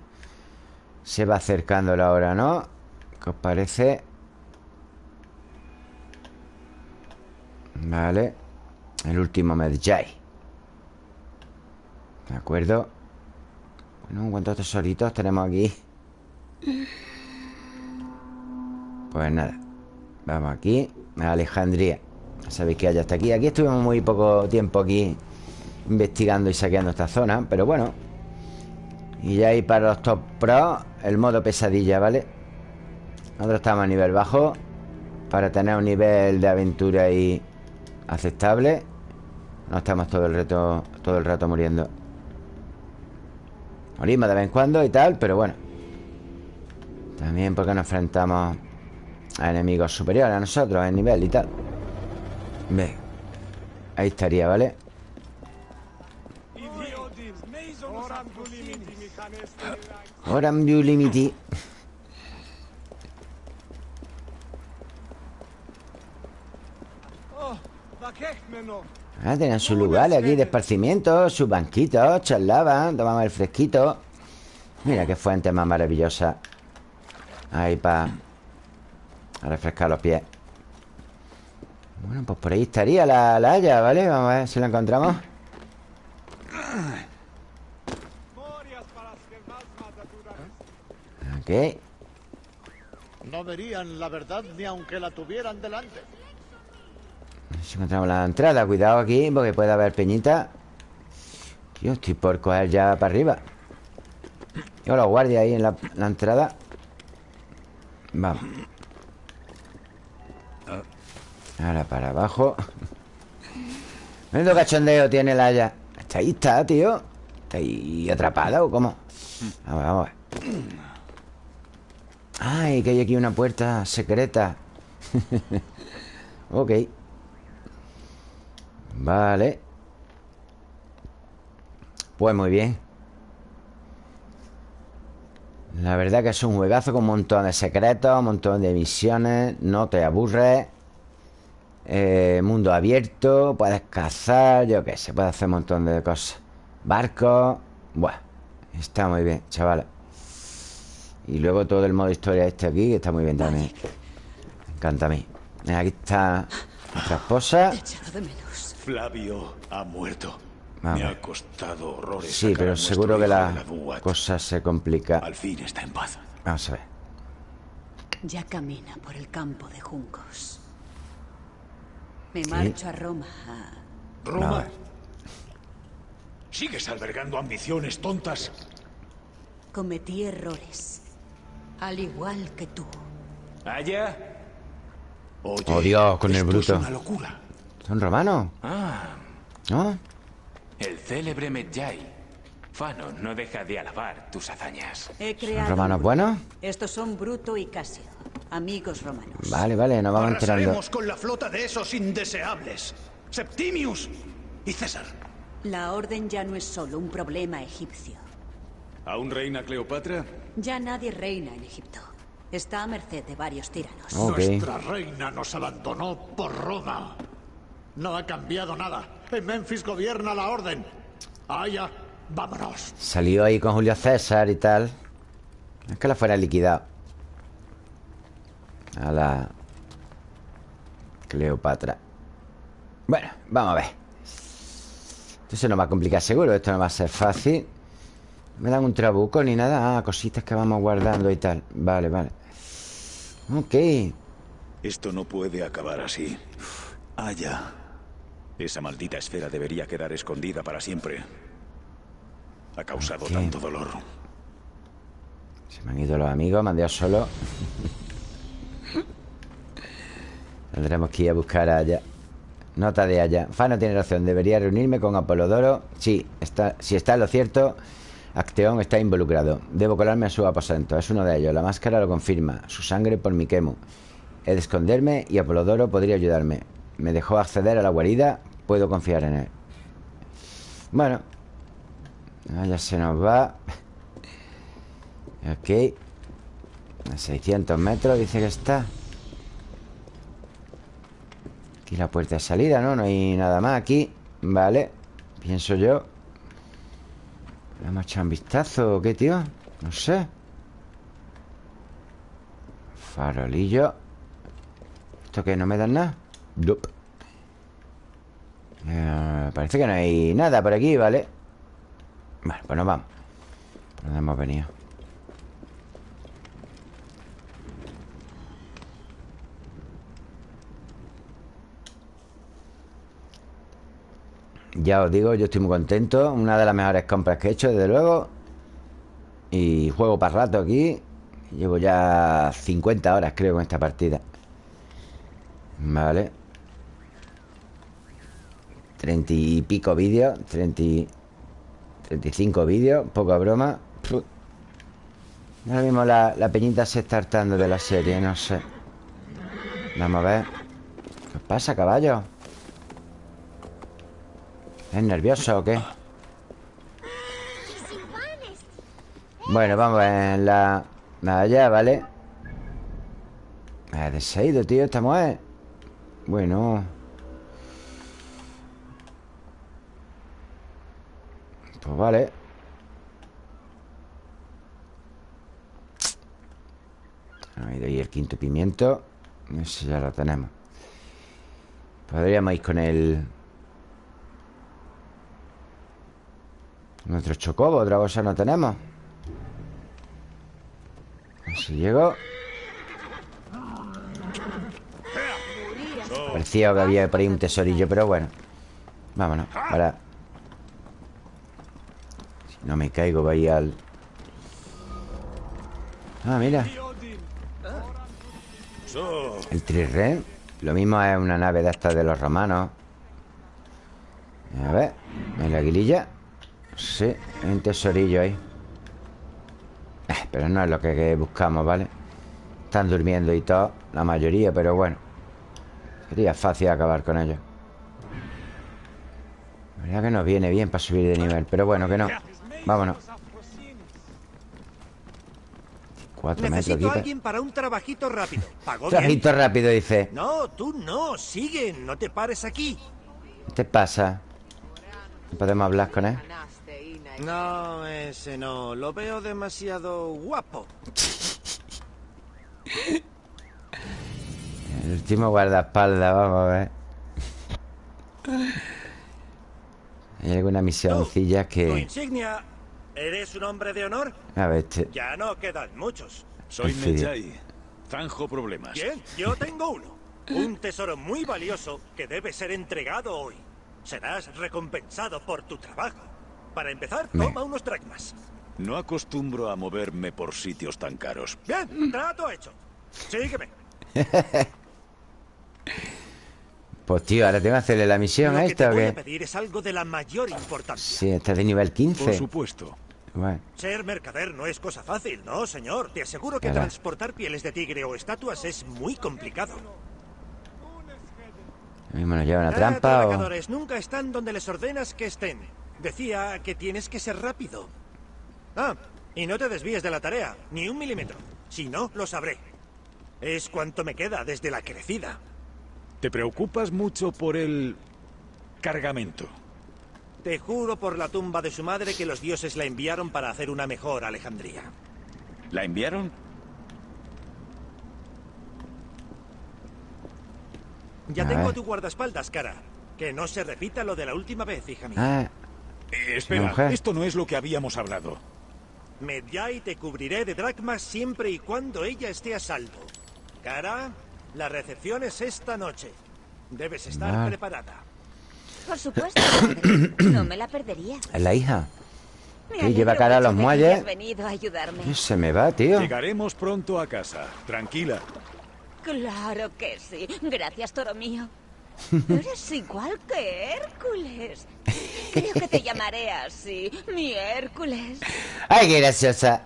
Speaker 1: se va acercando la hora, ¿no? ¿Qué os parece? Vale. El último Medjay. De acuerdo. Bueno, ¿cuántos tesoritos tenemos aquí? Pues nada Vamos aquí A Alejandría Sabéis que ya está aquí. Aquí estuvimos muy poco tiempo aquí Investigando y saqueando esta zona Pero bueno. Y ya hay para los top pro El modo pesadilla, ¿vale? Nosotros estamos a nivel bajo Para tener un nivel de aventura ahí Aceptable. No estamos todo el rato Todo el rato muriendo. Morimos de vez en cuando y tal Pero bueno. También porque nos enfrentamos A enemigos superiores a nosotros En nivel y tal Ve. Ahí estaría, ¿vale? Oram Limiti Ah, tenían sus lugares aquí de esparcimiento Sus banquitos, charlaban Tomaban el fresquito. Mira qué fuente más maravillosa. Ahí para refrescar los pies Bueno, pues por ahí estaría la, la haya, ¿vale? Vamos a ver si la encontramos. Ok.
Speaker 7: No verían la verdad ni aunque la tuvieran delante.
Speaker 1: Si encontramos la entrada. Cuidado aquí porque puede haber peñita. Tío, estoy por coger ya para arriba. Yo los guardias ahí en la, la entrada. Vamos Ahora para abajo. Menudo cachondeo tiene la haya. Está ahí, está, tío. Está ahí atrapada o cómo Vamos, vamos a Ay, que hay aquí una puerta secreta. Ok. Vale. Pues muy bien. La verdad que es un juegazo con un montón de secretos Un montón de misiones. No te aburres eh, Mundo abierto Puedes cazar, yo qué sé Puedes hacer un montón de cosas Barcos Bueno, está muy bien, chavales Y luego todo el modo historia este aquí Que está muy bien también Me encanta a mí Aquí está nuestra esposa
Speaker 6: Flavio ha muerto.
Speaker 1: Vamos.
Speaker 6: Me ha costado horrores.
Speaker 1: Sí, pero seguro que la
Speaker 6: la
Speaker 1: cosa se complica
Speaker 6: Al fin está en paz.
Speaker 1: Vamos a ver
Speaker 8: Ya camina por el campo de juncos. Me marcho a Roma.
Speaker 6: Roma. ¿Sigues albergando ambiciones tontas?
Speaker 8: Cometí errores. Al igual que tú.
Speaker 4: ¿Allá?
Speaker 6: Oye,
Speaker 1: Oh, Dios, con el bruto.
Speaker 6: Es una locura.
Speaker 1: ¿Son romanos?
Speaker 4: Ah,
Speaker 1: ¿No?
Speaker 4: el célebre Medjay. Fano no deja de alabar tus hazañas.
Speaker 8: He
Speaker 1: ¿Son
Speaker 8: creado.
Speaker 1: romanos
Speaker 8: un grupo.
Speaker 1: buenos?
Speaker 8: Estos son Bruto y Casio, amigos romanos.
Speaker 1: Vale, vale, nos vamos enterando
Speaker 2: Arrasaremos con la flota de esos indeseables. Septimius y César.
Speaker 8: La orden ya no es solo un problema egipcio.
Speaker 6: ¿Aún reina Cleopatra?
Speaker 8: Ya nadie reina en Egipto. Está a merced de varios tiranos.
Speaker 1: Ok
Speaker 7: Nuestra reina nos abandonó por Roma. No ha cambiado nada. En Memphis gobierna la orden. Allá, vámonos.
Speaker 1: Salió ahí con Julio César y tal Es que la fuera liquidado A la Cleopatra. Bueno, vamos a ver. Esto se nos va a complicar seguro Esto no va a ser fácil. No me dan un trabuco ni nada. Ah, cositas que vamos guardando y tal. Vale, vale. Ok.
Speaker 6: Esto no puede acabar así. Allá. Esa maldita esfera debería quedar escondida para siempre. Ha causado tanto dolor.
Speaker 1: Se me han ido los amigos Me han dejado solo Tendremos que ir a buscar a Aya. Nota de Aya. Fano tiene razón Debería reunirme con Apolodoro. Sí, está, si está lo cierto Acteón está involucrado. Debo colarme a su aposento. Es uno de ellos. La máscara lo confirma. Su sangre por mi quemo. He de esconderme Y Apolodoro podría ayudarme. Me dejó acceder a la guarida. Puedo confiar en él. Bueno. Ah, Ya se nos va. Ok. A 600 metros dice que está Aquí la puerta de salida, ¿no? No hay nada más aquí Vale Pienso yo ¿Le hemos echado un vistazo o qué, tío? No sé Farolillo ¿Esto qué? ¿No me dan nada? Nope. Eh, parece que no hay nada por aquí, ¿vale? Bueno, pues nos vamos ¿Por dónde hemos venido? Ya os digo, yo estoy muy contento. Una de las mejores compras que he hecho, desde luego. Y juego para rato aquí. Llevo ya 50 horas, creo, con esta partida. Vale. 30 y pico vídeos 30 y 35 vídeos, poca broma. Ahora mismo la, la peñita se está hartando de la serie, no sé. Vamos a ver. ¿Qué pasa, caballo? ¿Es nervioso o qué? Bueno, vamos en la... Allá, ¿vale? Ha deshaído, tío, esta mujer. Bueno. Pues vale. Ahí el quinto pimiento. Ese ya lo tenemos. Podríamos ir con el... Nuestro chocobo, otra cosa no tenemos. Así llego Parecía que había por ahí un tesorillo Pero bueno. Vámonos, para. Si no me caigo, voy al... Ah, mira. El trirren Lo mismo es una nave de estas de los romanos. A ver En la aguililla Sí, hay un tesorillo ahí eh, Pero no es lo que, buscamos, ¿vale? Están durmiendo y todo La mayoría, pero bueno Sería fácil acabar con ellos La verdad que nos viene bien para subir de nivel Pero bueno, que no Vámonos Cuatro metros
Speaker 3: Necesito
Speaker 1: aquí
Speaker 3: alguien para un trabajito rápido. ¿Pago bien?
Speaker 1: Trajito rápido, dice
Speaker 3: No, tú no. Sigue. No te pares aquí.
Speaker 1: ¿Qué te pasa? ¿No podemos hablar con él?
Speaker 3: No, ese no. Lo veo demasiado guapo.
Speaker 1: El último guardaespaldas, vamos a ver Hay alguna misioncilla
Speaker 3: Tu
Speaker 1: que...
Speaker 3: insignia. ¿Eres un hombre de honor?
Speaker 1: A ver, este...
Speaker 3: Ya no quedan muchos.
Speaker 6: Soy
Speaker 1: fin.
Speaker 6: Medjay. Zanjo problemas.
Speaker 3: Bien, yo tengo uno. Un tesoro muy valioso que debe ser entregado hoy. Serás recompensado por tu trabajo. Para empezar, toma unos dracmas.
Speaker 6: No acostumbro a moverme por sitios tan caros.
Speaker 3: Bien, trato hecho. Sígueme.
Speaker 1: Pues tío, ahora tengo que hacerle la misión
Speaker 3: Lo
Speaker 1: a
Speaker 3: que te
Speaker 1: esta o
Speaker 3: voy a
Speaker 1: qué
Speaker 3: pedir es algo de la mayor importancia.
Speaker 1: Sí, esta es de nivel
Speaker 6: Por
Speaker 1: 15
Speaker 6: supuesto.
Speaker 1: Bueno,
Speaker 3: Ser mercader no es cosa fácil, no, señor. Te aseguro que transportar pieles de tigre o estatuas es muy complicado.
Speaker 1: lo mismo nos lleva una
Speaker 3: Ah,
Speaker 1: trampa o...
Speaker 3: trabajadores nunca están donde les ordenas que estén. Decía que tienes que ser rápido. Ah, y no te desvíes de la tarea, ni un milímetro. Si no, lo sabré. Es cuanto me queda desde la crecida.
Speaker 6: ¿Te preocupas mucho por el cargamento?
Speaker 3: Te juro por la tumba de su madre que los dioses la enviaron para hacer una mejor Alejandría.
Speaker 6: ¿La enviaron?
Speaker 3: Ya tengo
Speaker 1: ver.
Speaker 3: a tu guardaespaldas, cara. Que no se repita lo de la última vez, hija mía.
Speaker 1: Ah,
Speaker 6: Eh, espera,
Speaker 1: mujer.
Speaker 6: esto no es lo que habíamos hablado.
Speaker 3: Medjay te cubriré de dracmas siempre y cuando ella esté a salvo. Cara, la recepción es esta noche. Debes estar preparada.
Speaker 8: Por supuesto. No me la perdería.
Speaker 1: es la hija Sí, lleva cara a los muelles.
Speaker 8: hayas venido a ayudarme.
Speaker 1: ¿Qué se me va, tío?
Speaker 6: Llegaremos pronto a casa. Tranquila.
Speaker 8: Claro que sí. Gracias, toro mío. Eres igual que Hércules. Creo que te llamaré así, mi Hércules.
Speaker 1: ¡Ay, qué graciosa!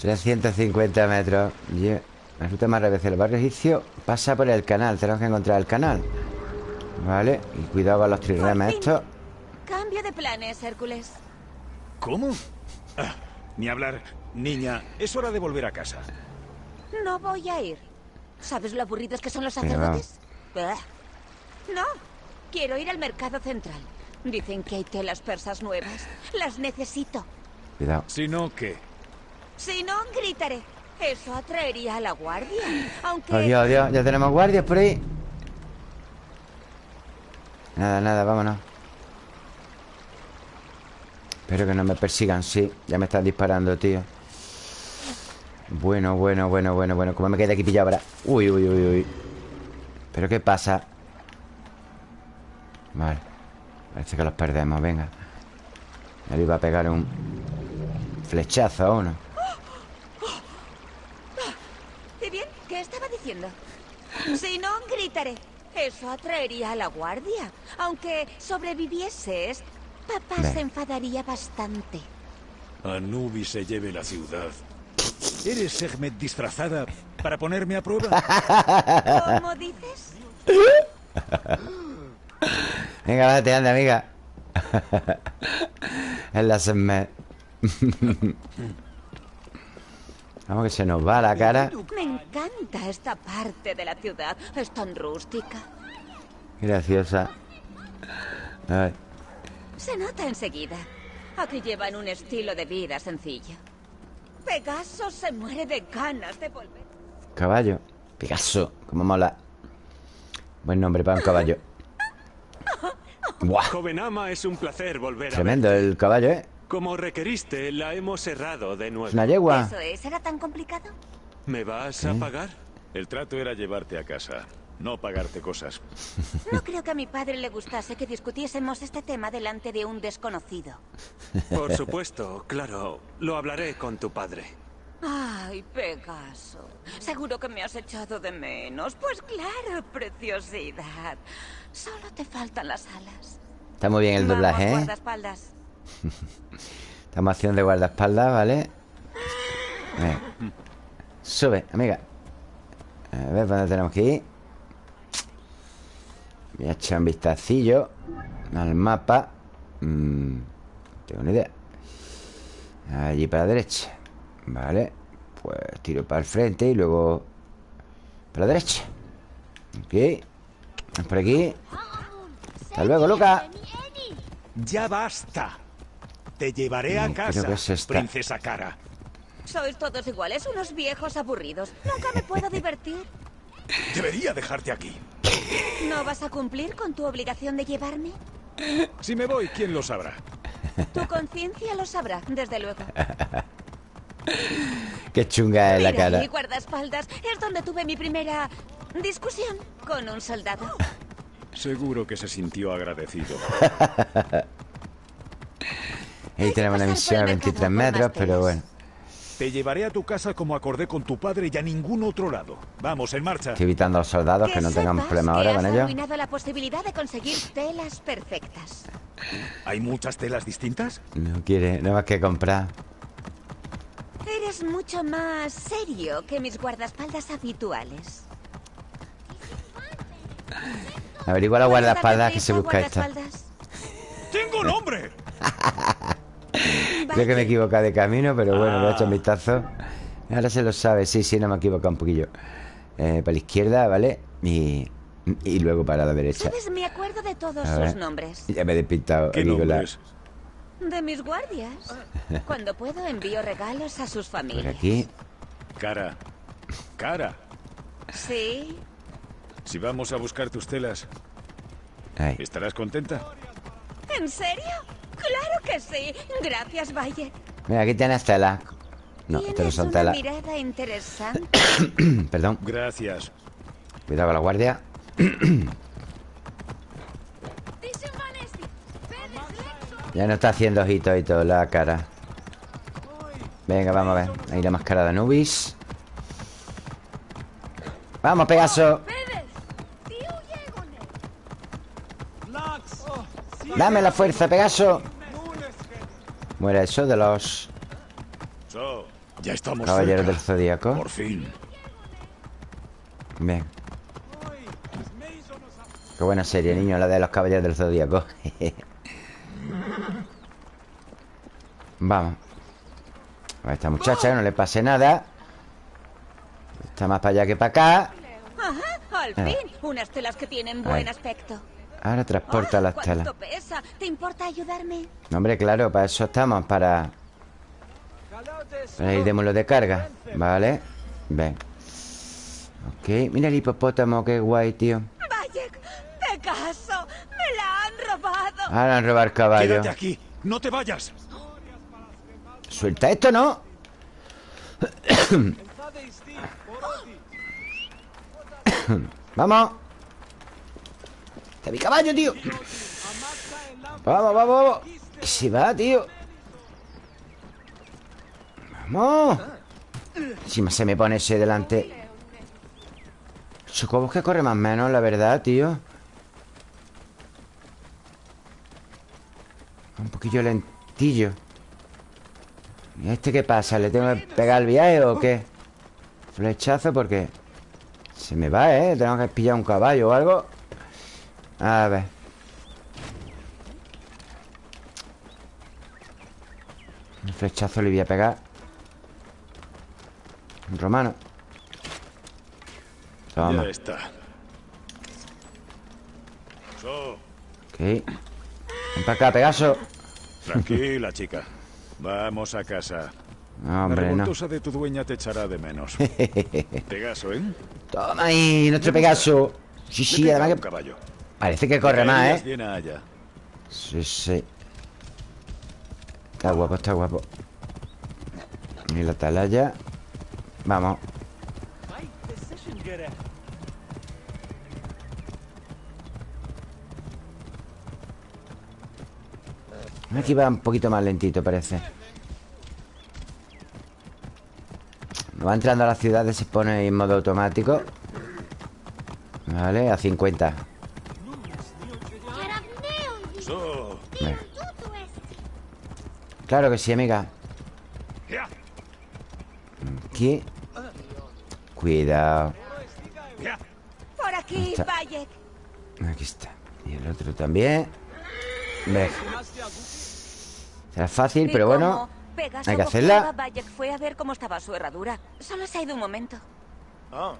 Speaker 1: 350 metros Ye- La ruta más rápida del barrio egipcio Pasa por el canal Tenemos que encontrar el canal Vale, y cuidado con los trirremes estos
Speaker 8: Cambio de planes, Hércules.
Speaker 6: ¿Cómo? Ah, ni hablar. Niña, es hora de volver a casa.
Speaker 8: No voy a ir. ¿Sabes lo aburridos que son los sacerdotes? No, quiero ir al mercado central. Dicen que hay telas persas nuevas. Las necesito.
Speaker 1: Cuidado
Speaker 6: Si no, ¿qué?
Speaker 8: Si no, gritaré. Eso atraería a la guardia. Aunque...
Speaker 1: Oh, Dios, Dios, ya tenemos guardias por ahí Nada, nada, vámonos Espero que no me persigan, sí Ya me están disparando, tío Bueno, bueno, bueno, bueno, bueno Como me quedé aquí pillado ahora Uy, uy, uy, uy ¿Pero qué pasa? Vale Parece que los perdemos, venga Él iba a pegar un flechazo a uno
Speaker 8: ¿Y bien? ¿Qué estaba diciendo? Si no, gritaré. Eso atraería a la guardia. Aunque sobrevivieses, papá se enfadaría bastante.
Speaker 6: Anubis se lleve la ciudad. ¿Eres Sekhmet disfrazada para ponerme a prueba?
Speaker 8: ¿Cómo dices?
Speaker 1: Venga, date, anda, amiga Es la Sekhmet Vamos que se nos va la cara
Speaker 8: Me encanta esta parte de la ciudad. Es tan rústica.
Speaker 1: Graciosa Ay,
Speaker 8: Se nota enseguida. Aquí llevan un estilo de vida sencillo. Pegaso se muere de ganas de volver.
Speaker 1: Caballo Picasso, como mola Buen nombre para un caballo Buah,
Speaker 9: Joven ama, es un placer volver
Speaker 1: tremendo
Speaker 9: a
Speaker 1: el caballo, ¿eh?
Speaker 9: Como requeriste, la hemos cerrado de nuevo.
Speaker 1: Es una yegua
Speaker 8: ¿Eso es? ¿Era tan complicado?
Speaker 9: ¿Me vas a pagar?
Speaker 6: El trato era llevarte a casa, no pagarte cosas.
Speaker 8: No creo que a mi padre le gustase que discutiésemos este tema delante de un desconocido.
Speaker 9: Por supuesto, claro. Lo hablaré con tu padre.
Speaker 8: Ay, Pegaso. Seguro que me has echado de menos. Pues claro, preciosidad. Solo te faltan las alas.
Speaker 1: Está muy bien el
Speaker 8: Vamos,
Speaker 1: doblaje, ¿eh?
Speaker 8: guardaespaldas.
Speaker 1: Estamos haciendo de guardaespaldas, ¿vale? Venga. Sube, amiga A ver, ¿dónde tenemos que ir? Voy a echar un vistacillo Al mapa Mm, no tengo ni idea Allí para la derecha Vale Pues tiro para el frente y luego Para la derecha Ok Vamos por aquí Hasta luego, Luca
Speaker 6: ¡Ya basta! Te llevaré a
Speaker 1: Mm, creo
Speaker 6: casa,
Speaker 1: que es esta.
Speaker 6: princesa Cara.
Speaker 8: Sois todos iguales, unos viejos aburridos. Nunca me puedo divertir.
Speaker 6: Debería dejarte aquí.
Speaker 8: ¿No vas a cumplir con tu obligación de llevarme?
Speaker 6: Si me voy, ¿quién lo sabrá?
Speaker 8: Tu conciencia lo sabrá, desde luego.
Speaker 1: Qué chunga es la cara
Speaker 8: mi guardaespaldas es donde tuve mi primera discusión con un soldado.
Speaker 6: Seguro que se sintió agradecido.
Speaker 1: Ahí tenemos
Speaker 8: por
Speaker 1: misión a
Speaker 8: el
Speaker 1: 23
Speaker 8: mercado por más
Speaker 1: metros Pero bueno
Speaker 6: Te llevaré a tu casa como acordé con tu padre y a ningún otro lado. Vamos, en marcha.
Speaker 1: Estoy evitando a los soldados que no tengamos
Speaker 8: sepas
Speaker 1: problema
Speaker 8: que
Speaker 1: ahora con ellos.
Speaker 8: arruinado la posibilidad de conseguir telas perfectas.
Speaker 6: ¿Hay muchas telas distintas?
Speaker 1: No quiere, no más que comprar.
Speaker 8: Eres mucho más serio que mis guardaespaldas habituales.
Speaker 1: Averigua la
Speaker 8: ¿Puedes
Speaker 1: guardaespaldas que se busca esta.
Speaker 6: ¡Tengo nombre!
Speaker 1: Creo que me he equivocado de camino, pero bueno, le he hecho un
Speaker 6: Ah.
Speaker 1: vistazo. Ahora se lo sabe, sí, sí, no me he equivocado un poquillo. Eh, para la izquierda, ¿vale? Y, y luego para la derecha.
Speaker 8: ¿Sabes? Me acuerdo de todos sus nombres.
Speaker 1: Ya me he despistado
Speaker 6: ¿Qué nombres?
Speaker 8: De mis guardias. Cuando puedo envío regalos a sus
Speaker 1: Por
Speaker 8: familias.
Speaker 1: aquí.
Speaker 6: Cara. Cara.
Speaker 8: Sí.
Speaker 6: Si vamos a buscar tus telas,
Speaker 1: Ahí.
Speaker 6: ¿estarás contenta?
Speaker 8: ¿En serio? Claro que sí. Gracias, Valle.
Speaker 1: Mira, aquí tienes tela. No, esto no son tela.
Speaker 8: mirada interesante.
Speaker 1: Perdón.
Speaker 6: Gracias.
Speaker 1: Cuidado con la guardia. Ya no está haciendo ojitos y todo la cara. Venga, vamos a ver. Ahí la máscara de Anubis. Vamos, Pegaso. Dame la fuerza, Pegaso. Muere eso de los
Speaker 6: ya estamos
Speaker 1: caballeros del zodíaco.
Speaker 6: Por fin.
Speaker 1: Bien. Qué buena serie, niño, la de los caballeros del zodíaco. Vamos. A esta muchacha no le pase nada. Está más para allá que para acá.
Speaker 8: Ajá, al fin. Unas telas que tienen buen aspecto.
Speaker 1: Ahora transporta
Speaker 8: Ah,
Speaker 1: las
Speaker 8: ¿cuánto
Speaker 1: telas.
Speaker 8: pesa? ¿Te importa ayudarme?
Speaker 1: No, hombre, claro, para eso estamos, para... Para ir de mulo de carga. Vale. Ven. Ok, mira el hipopótamo, qué guay, tío.
Speaker 8: Vaya, Pegaso, me la han robado.
Speaker 1: Ahora han robar caballo.
Speaker 6: Quédate aquí. No te vayas.
Speaker 1: Suelta esto, ¿no? Vamos. Está mi caballo, tío. Vamos, vamos, vamos Que se va, tío Vamos Si se me pone ese delante Chocobos que corre más menos, la verdad, tío Un poquillo lentillo ¿Y este qué pasa? ¿Le tengo que pegar el viaje o qué? Flechazo porque Se me va, ¿eh? Tengo que pillar un caballo o algo A ver Un flechazo le voy a pegar Un romano Toma
Speaker 6: Ya está.
Speaker 1: Ok Ven para acá, Pegaso
Speaker 6: Tranquila, chica. Vamos a casa.
Speaker 1: No,
Speaker 6: La
Speaker 1: hombre, no
Speaker 6: de tu dueña te echará de menos. Pegaso, ¿eh?
Speaker 1: Toma ahí, nuestro Pegaso Sí, sí, además que
Speaker 6: caballo.
Speaker 1: Parece que corre más, ¿eh? Sí, sí Está guapo, está guapo Y la atalaya Vamos Aquí va un poquito más lentito, parece Va entrando a las ciudades Se pone en modo automático. Vale, a 50
Speaker 6: So,
Speaker 1: Venga. Claro que sí, amiga. Aquí. Cuidado.
Speaker 8: Por aquí.
Speaker 1: Aquí está. Y el otro también. Venga Será fácil, pero
Speaker 8: ¿Y
Speaker 1: bueno?
Speaker 8: Pegaso
Speaker 1: hay que hacerla.
Speaker 8: Bayek fue a ver cómo estaba su herradura. Solo se ha ido un momento.
Speaker 3: Oh.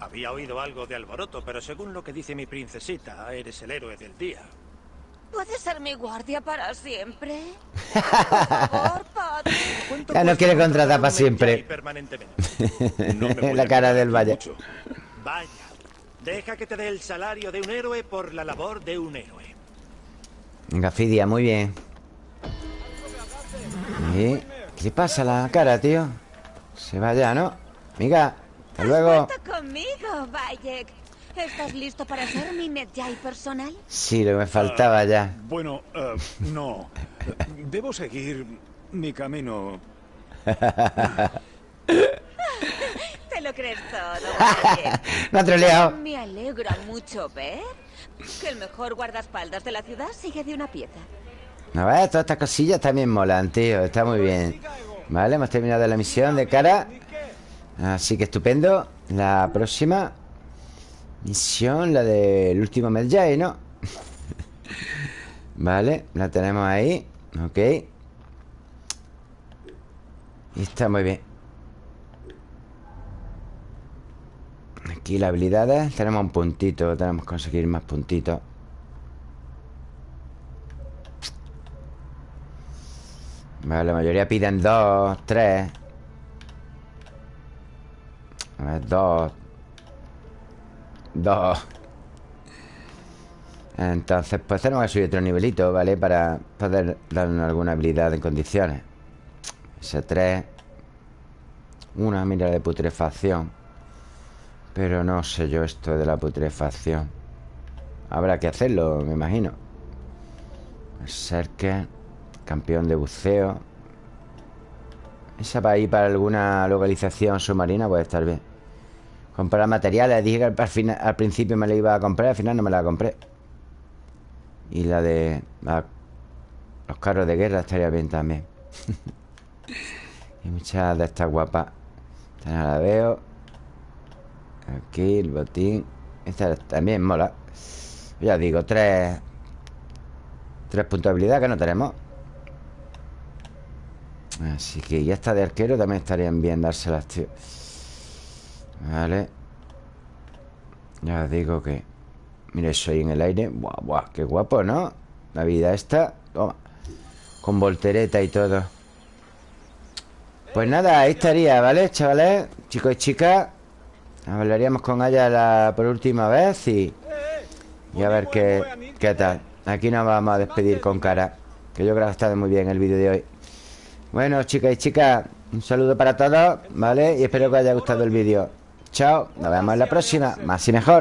Speaker 3: Había oído algo de alboroto, pero según lo que dice mi princesita, eres el héroe del día.
Speaker 8: ¿Puedes ser mi guardia para siempre? Por favor, padre.
Speaker 3: ¿Cuánto
Speaker 1: Ya no quiere contratar para siempre.
Speaker 6: No me
Speaker 1: La cara del valle
Speaker 6: mucho.
Speaker 3: Vaya. Deja que te dé el salario de un héroe por la labor de un héroe.
Speaker 1: Venga, Fidia, muy bien ¿Y ¿Qué le pasa a la cara, tío? Se va ya, ¿no? Amiga, hasta
Speaker 8: Has
Speaker 1: luego
Speaker 8: vuelto conmigo, Bayek. ¿Estás listo para ser mi Medjay personal?
Speaker 1: Sí, lo que me faltaba ya
Speaker 6: Bueno, eh, no. Debo seguir mi camino.
Speaker 8: Te lo crees todo.
Speaker 1: No ha troleado
Speaker 8: Me alegra mucho ver que el mejor guardaespaldas de la ciudad sigue de una pieza.
Speaker 1: A ver, todas estas cosillas también molan, tío Está muy bien. Vale, hemos terminado la misión de cara. Así que estupendo. La próxima Misión, la del último Medjay, ¿no? vale, la tenemos ahí Ok. Y está muy bien. Aquí las habilidades Tenemos un puntito Tenemos que conseguir más puntitos Vale, la mayoría piden dos, tres. A ver, dos. Dos. Entonces, pues tenemos que subir otro nivelito, ¿vale? Para poder darnos alguna habilidad en condiciones. Ese tres. Una mira de putrefacción. Pero no sé yo esto de la putrefacción. Habrá que hacerlo, me imagino. Berserker Campeón de buceo. Esa para ir para alguna localización submarina Puede estar bien. Comprar materiales Dije que al, principio me la iba a comprar Al final no me la compré. Y la de Los carros de guerra estaría bien también. Y muchas de estas guapas. Esta no la veo. Aquí el botín. Esta también mola. Ya digo, tres Tres puntos de habilidad que no tenemos Así que ya está de arquero También estarían bien dárselas, tío. Vale. Ya digo que Mira ahí en el aire. Buah, qué guapo, ¿no? La vida esta Toma. Con voltereta y todo. Pues nada, ahí estaría, ¿vale, chavales? Chicos y chicas Hablaríamos con ella la, por última vez y... Y a ver qué, qué tal. Aquí nos vamos a despedir con cara Que yo creo que ha estado muy bien el vídeo de hoy Bueno, chicas y chicas Un saludo para todos, ¿vale? Y espero que os haya gustado el vídeo. Chao, nos vemos en la próxima. Más y mejor